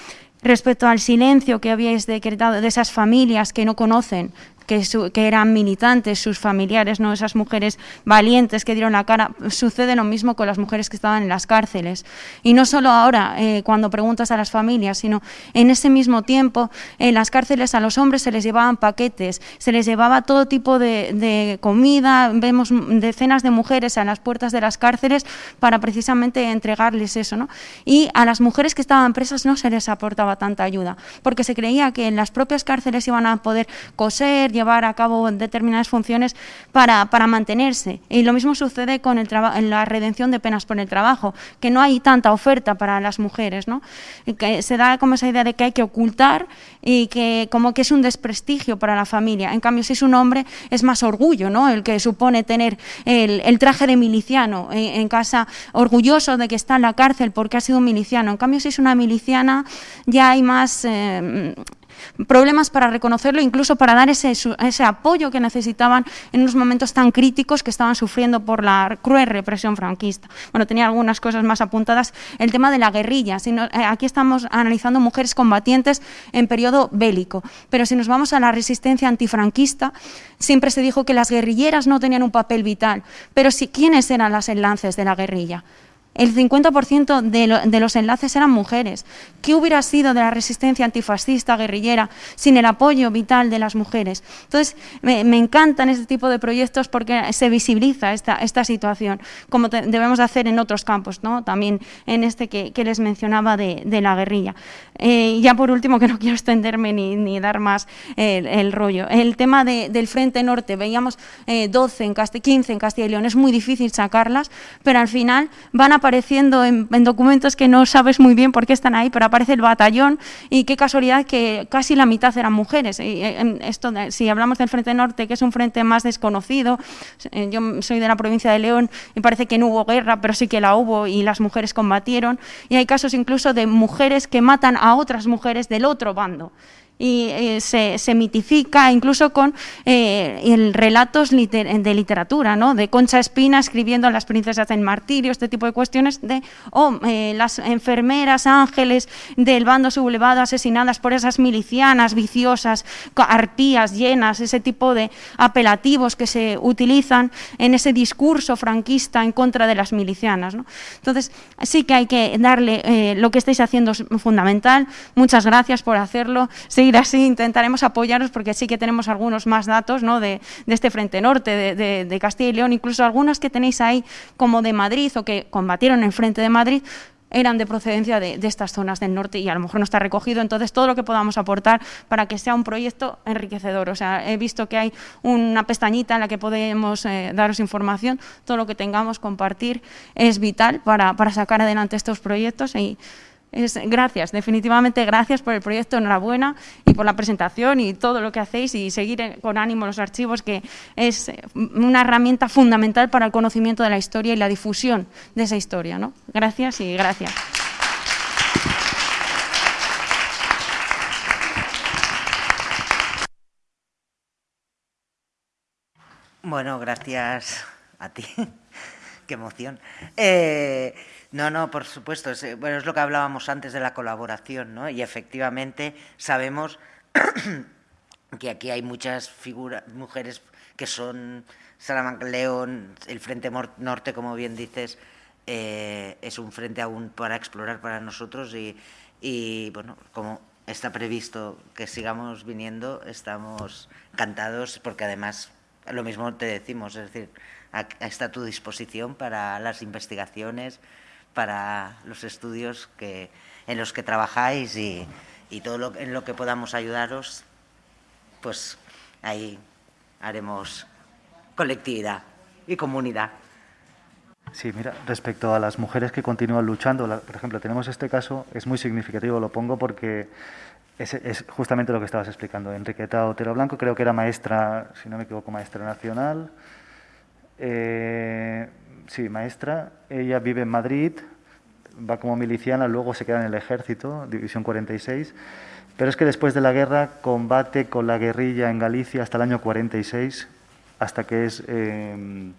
Respecto al silencio que habíais decretado de esas familias que no conocen que, eran militantes, sus familiares, no esas mujeres valientes que dieron la cara. Sucede lo mismo con las mujeres que estaban en las cárceles. Y no solo ahora, eh, cuando preguntas a las familias, sino en ese mismo tiempo, en las cárceles a los hombres se les llevaban paquetes, se les llevaba todo tipo de, comida, vemos decenas de mujeres a las puertas de las cárceles para precisamente entregarles eso. ¿no? Y a las mujeres que estaban presas no se les aportaba tanta ayuda, porque se creía que en las propias cárceles iban a poder coser, llevar a cabo determinadas funciones para, para mantenerse. Y lo mismo sucede con el en la redención de penas por el trabajo, que no hay tanta oferta para las mujeres, ¿no? que se da como esa idea de que hay que ocultar y que como que es un desprestigio para la familia. En cambio, si es un hombre, es más orgullo, ¿no? El que supone tener el, traje de miliciano en, casa, orgulloso de que está en la cárcel porque ha sido miliciano. En cambio, si es una miliciana, ya hay más... Eh, problemas para reconocerlo, incluso para dar ese, apoyo que necesitaban en unos momentos tan críticos que estaban sufriendo por la cruel represión franquista. Bueno, tenía algunas cosas más apuntadas. El tema de la guerrilla. Eh, aquí estamos analizando mujeres combatientes en periodo bélico, pero si nos vamos a la resistencia antifranquista, siempre se dijo que las guerrilleras no tenían un papel vital, pero sí, ¿quiénes eran las enlaces de la guerrilla? El 50% de, los enlaces eran mujeres. ¿Qué hubiera sido de la resistencia antifascista, guerrillera, sin el apoyo vital de las mujeres? Entonces, me, encantan este tipo de proyectos porque se visibiliza esta, esta situación, como debemos hacer en otros campos, ¿no? también en este que, les mencionaba de, la guerrilla. Eh, ya por último, que no quiero extenderme ni, dar más el, rollo, el tema del Frente Norte, veíamos 12 eh, en 15 en Castilla y León, es muy difícil sacarlas, pero al final van a apareciendo en, documentos que no sabes muy bien por qué están ahí, pero aparece el batallón y qué casualidad que casi la mitad eran mujeres. Eh, esto, si hablamos del Frente Norte, que es un frente más desconocido, eh, yo soy de la provincia de León y parece que no hubo guerra, pero sí que la hubo y las mujeres combatieron. Y hay casos incluso de mujeres que matan a otras mujeres del otro bando y eh, se, se, mitifica incluso con eh, el relatos de literatura, ¿no? de Concha Espina escribiendo Las princesas del martirio, este tipo de cuestiones, de oh, eh, las enfermeras ángeles del bando sublevado asesinadas por esas milicianas viciosas, arpías llenas, ese tipo de apelativos que se utilizan en ese discurso franquista en contra de las milicianas. ¿no? Entonces, sí que hay que darle, lo que estáis haciendo es fundamental, muchas gracias por hacerlo, así, intentaremos apoyaros porque sí que tenemos algunos más datos ¿no? de, este Frente Norte, de, Castilla y León, incluso algunos que tenéis ahí como de Madrid o que combatieron en Frente de Madrid, eran de procedencia de, estas zonas del norte y a lo mejor no está recogido. Entonces, todo lo que podamos aportar para que sea un proyecto enriquecedor. O sea, he visto que hay una pestañita en la que podemos eh, daros información. Todo lo que tengamos, compartir, es vital para, para sacar adelante estos proyectos y es, gracias, definitivamente gracias por el proyecto, enhorabuena y por la presentación y todo lo que hacéis y seguir con ánimo los archivos, que es una herramienta fundamental para el conocimiento de la historia y la difusión de esa historia. ¿no? Gracias y gracias. Bueno, gracias a ti. Qué emoción. Eh, no, no, por supuesto. Es, bueno, es lo que hablábamos antes de la colaboración, ¿no? Y efectivamente sabemos que aquí hay muchas figuras, mujeres que son Salamanca León, el Frente Norte, como bien dices, eh, es un frente aún para explorar para nosotros y, y, bueno, como está previsto que sigamos viniendo, estamos encantados porque además lo mismo te decimos, es decir, está a tu disposición para las investigaciones, para los estudios que, en los que trabajáis y, y todo lo, en lo que podamos ayudaros, pues ahí haremos colectividad y comunidad. Sí, mira, respecto a las mujeres que continúan luchando, por ejemplo, tenemos este caso, es muy significativo, lo pongo porque es, justamente lo que estabas explicando. Enriqueta Otero Blanco, creo que era maestra, si no me equivoco, maestra nacional. Eh, sí, maestra. Ella vive en Madrid, va como miliciana, luego se queda en el ejército, División 46. Pero es que después de la guerra combate con la guerrilla en Galicia hasta el año 46, hasta que es eh,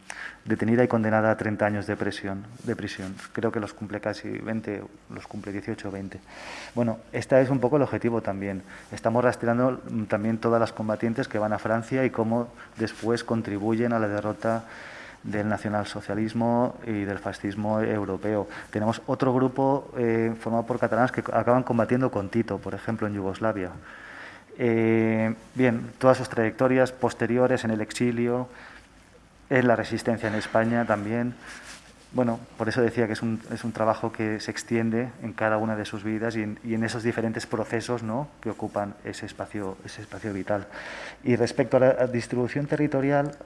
detenida y condenada a 30 años de prisión, de prisión. Creo que los cumple casi 20, los cumple 18 o 20. Bueno, este es un poco el objetivo también. Estamos rastreando también todas las combatientes que van a Francia y cómo después contribuyen a la derrota del nacionalsocialismo y del fascismo europeo. Tenemos otro grupo eh, formado por catalanas que acaban combatiendo con Tito, por ejemplo, en Yugoslavia. Eh, bien, todas sus trayectorias posteriores en el exilio, en la resistencia en España también. Bueno, por eso decía que es un, es un trabajo que se extiende en cada una de sus vidas y en, y en, esos diferentes procesos ¿no? que ocupan ese espacio, ese espacio vital. Y respecto a la distribución territorial,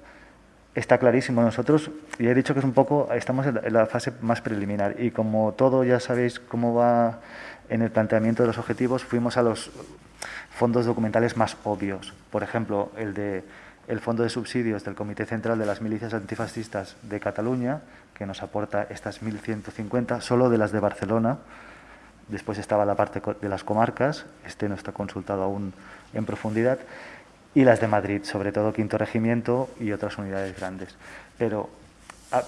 está clarísimo. Nosotros, ya he dicho que es un poco, estamos en la, fase más preliminar y como todo ya sabéis cómo va en el planteamiento de los objetivos, fuimos a los fondos documentales más obvios. Por ejemplo, el de el Fondo de Subsidios del Comité Central de las Milicias Antifascistas de Cataluña, que nos aporta estas 1.150, solo de las de Barcelona. Después estaba la parte de las comarcas, este no está consultado aún en profundidad, y las de Madrid, sobre todo Quinto Regimiento y otras unidades grandes. Pero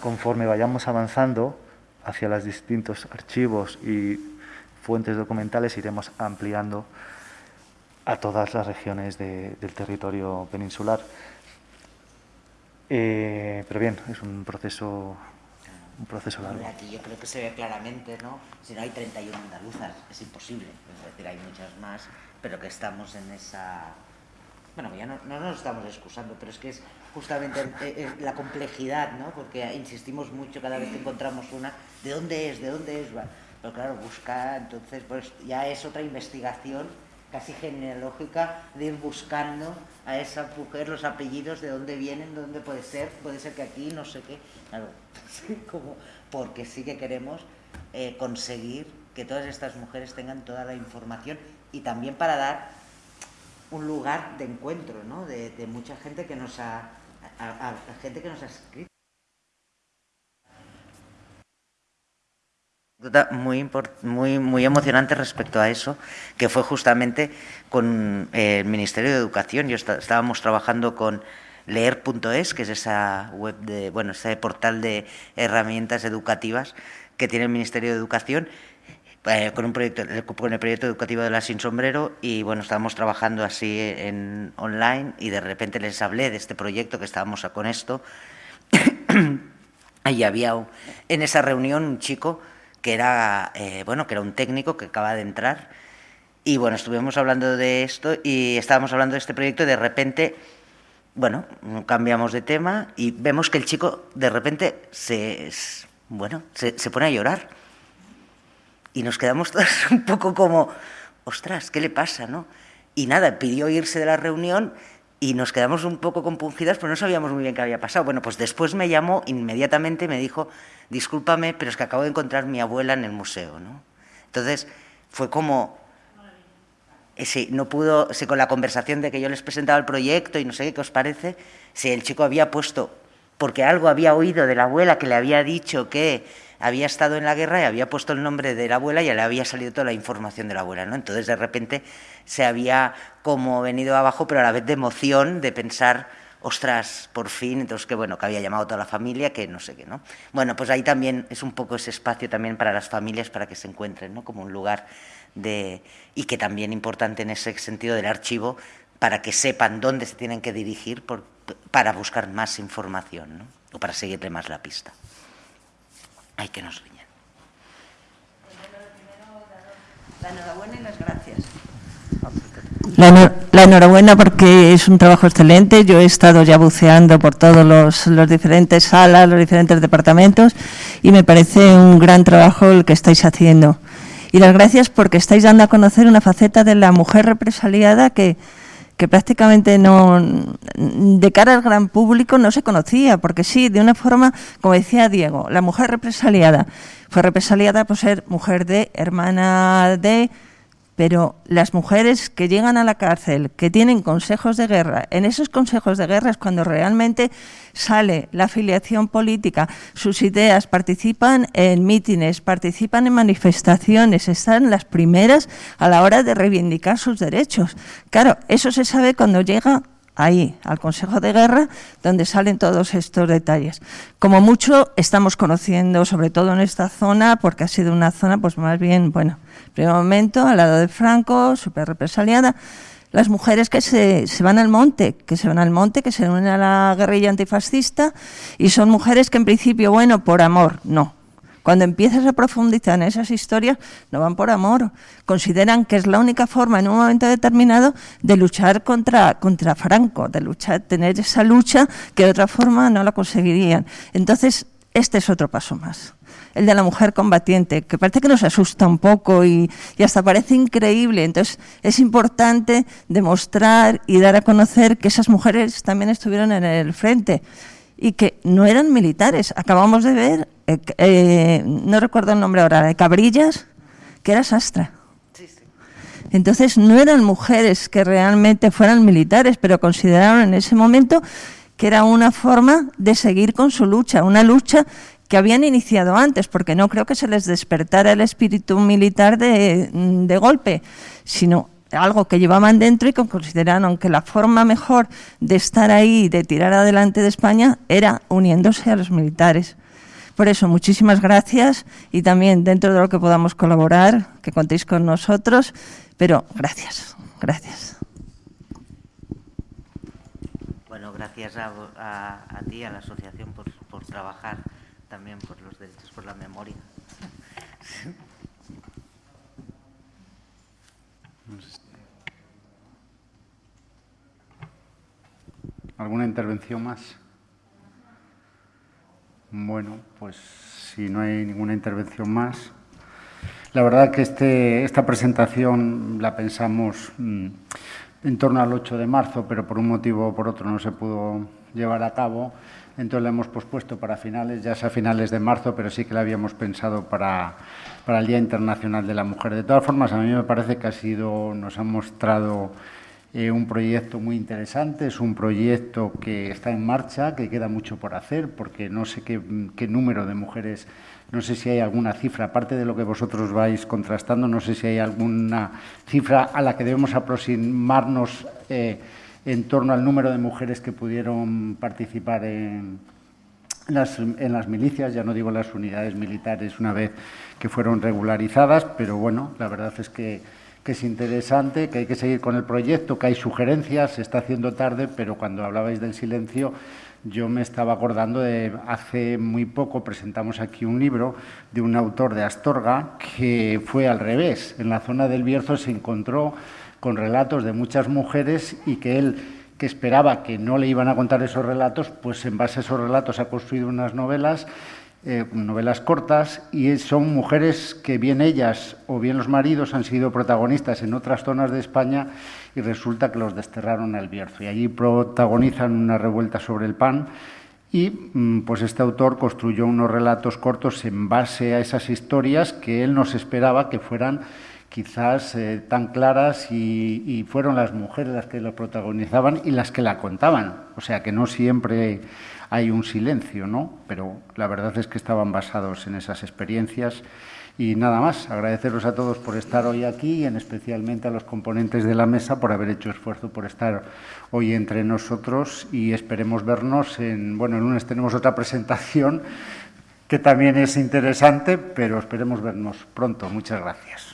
conforme vayamos avanzando hacia los distintos archivos y fuentes documentales, iremos ampliando a todas las regiones de, del territorio peninsular. Eh, pero bien, es un proceso un proceso largo. Aquí yo creo que se ve claramente, ¿no? Si no hay 31 andaluzas, es imposible. Es decir, hay muchas más, pero que estamos en esa... Bueno, ya no, no nos estamos excusando, pero es que es justamente eh, eh, la complejidad, ¿no? Porque insistimos mucho cada vez que encontramos una, ¿de dónde es? ¿De dónde es? Pero claro, buscar, entonces, pues ya es otra investigación casi genealógica de ir buscando a esa mujer los apellidos, de dónde vienen, de dónde puede ser, puede ser que aquí, no sé qué, claro, como porque sí que queremos eh, conseguir que todas estas mujeres tengan toda la información y también para dar un lugar de encuentro, ¿no? De, mucha gente que nos ha, gente que nos ha escrito. muy, muy, muy emocionante respecto a eso, que fue justamente con eh, el Ministerio de Educación. Yo está, estábamos trabajando con leer.es, que es esa web de, bueno, ese portal de herramientas educativas que tiene el Ministerio de Educación, eh, con un proyecto, con el proyecto educativo de la Sin Sombrero, y bueno, estábamos trabajando así en online, y de repente les hablé de este proyecto que estábamos con esto. y había en esa reunión un chico que era, eh, bueno, que era un técnico que acaba de entrar. Y bueno, estuvimos hablando de esto y estábamos hablando de este proyecto y de repente, bueno, cambiamos de tema y vemos que el chico de repente se, bueno, se, se pone a llorar. Y nos quedamos todos un poco como, ostras, ¿qué le pasa? ¿no? Y nada, pidió irse de la reunión y nos quedamos un poco compungidas, pero no sabíamos muy bien qué había pasado. Bueno, pues después me llamó inmediatamente y me dijo, discúlpame, pero es que acabo de encontrar mi abuela en el museo, ¿no? Entonces, fue como... Sí, no pudo, sí, con la conversación de que yo les presentaba el proyecto y no sé qué os parece, si el chico había puesto, porque algo había oído de la abuela que le había dicho que había estado en la guerra y había puesto el nombre de la abuela y ya le había salido toda la información de la abuela, ¿no? Entonces, de repente, se había como venido abajo, pero a la vez de emoción, de pensar, ostras, por fin, entonces que bueno, que había llamado a toda la familia, que no sé qué, ¿no? Bueno, pues ahí también es un poco ese espacio también para las familias para que se encuentren, ¿no? Como un lugar de y que también importante en ese sentido del archivo para que sepan dónde se tienen que dirigir para buscar más información, ¿no? O para seguirle más la pista. Hay que nos riñan. La enhorabuena y las gracias. La, enhorabuena porque es un trabajo excelente. Yo he estado ya buceando por todos los, los, diferentes salas, los diferentes departamentos y me parece un gran trabajo el que estáis haciendo. Y las gracias porque estáis dando a conocer una faceta de la mujer represaliada que, que prácticamente no, de cara al gran público no se conocía, porque sí, de una forma, como decía Diego, la mujer represaliada. Fue represaliada por ser mujer de, hermana de, pero las mujeres que llegan a la cárcel, que tienen consejos de guerra, en esos consejos de guerra es cuando realmente sale la afiliación política, sus ideas, participan en mítines, participan en manifestaciones, están las primeras a la hora de reivindicar sus derechos. Claro, eso se sabe cuando llega ahí, al Consejo de Guerra, donde salen todos estos detalles. Como mucho estamos conociendo, sobre todo en esta zona, porque ha sido una zona, pues más bien, bueno, primer momento, al lado de Franco, súper represaliada, las mujeres que se, se, van al monte, que se van al monte, que se unen a la guerrilla antifascista, y son mujeres que en principio, bueno, por amor, no. Cuando empiezas a profundizar en esas historias, no van por amor. Consideran que es la única forma en un momento determinado de luchar contra, contra Franco, de luchar, tener esa lucha que de otra forma no la conseguirían. Entonces, este es otro paso más el de la mujer combatiente, que parece que nos asusta un poco y, hasta parece increíble. Entonces, es importante demostrar y dar a conocer que esas mujeres también estuvieron en el frente y que no eran militares. Acabamos de ver, eh, eh, no recuerdo el nombre ahora, de Cabrillas, que era sastra. Entonces, no eran mujeres que realmente fueran militares, pero consideraron en ese momento que era una forma de seguir con su lucha, una lucha que habían iniciado antes, porque no creo que se les despertara el espíritu militar de, de golpe, sino algo que llevaban dentro y que consideraron que la forma mejor de estar ahí, de tirar adelante de España, era uniéndose a los militares. Por eso, muchísimas gracias y también dentro de lo que podamos colaborar, que contéis con nosotros, pero gracias, gracias. Bueno, gracias a, a, a ti, a la asociación, por, por trabajar también por los derechos, por la memoria. ¿Alguna intervención más? Bueno, pues si no hay ninguna intervención más. La verdad que este, esta presentación la pensamos mm, en torno al 8 de marzo, pero por un motivo o por otro no se pudo llevar a cabo. Entonces la hemos pospuesto para finales, ya sea finales de marzo, pero sí que la habíamos pensado para, para el Día Internacional de la Mujer. De todas formas, a mí me parece que ha sido, nos ha mostrado eh, un proyecto muy interesante, es un proyecto que está en marcha, que queda mucho por hacer, porque no sé qué, número de mujeres, no sé si hay alguna cifra, aparte de lo que vosotros vais contrastando, no sé si hay alguna cifra a la que debemos aproximarnos. Eh, en torno al número de mujeres que pudieron participar en las, en las milicias, ya no digo las unidades militares una vez que fueron regularizadas, pero bueno, la verdad es que, que es interesante, que hay que seguir con el proyecto, que hay sugerencias, se está haciendo tarde, pero cuando hablabais del silencio, yo me estaba acordando de hace muy poco presentamos aquí un libro de un autor de Astorga que fue al revés. En la zona del Bierzo se encontró con relatos de muchas mujeres y que él, que esperaba que no le iban a contar esos relatos, pues en base a esos relatos ha construido unas novelas, eh, novelas cortas, y son mujeres que bien ellas o bien los maridos han sido protagonistas en otras zonas de España y resulta que los desterraron al Bierzo. Y allí protagonizan una revuelta sobre el pan. Y mm, pues este autor construyó unos relatos cortos en base a esas historias que él nos esperaba que fueran quizás eh, tan claras y, fueron las mujeres las que lo protagonizaban y las que la contaban. O sea que no siempre hay un silencio, ¿no? Pero la verdad es que estaban basados en esas experiencias Y nada más, agradeceros a todos por estar hoy aquí y en especialmente a los componentes de la mesa por haber hecho esfuerzo por estar hoy entre nosotros y esperemos vernos en, bueno, el lunes tenemos otra presentación que también es interesante, pero esperemos vernos pronto. Muchas gracias.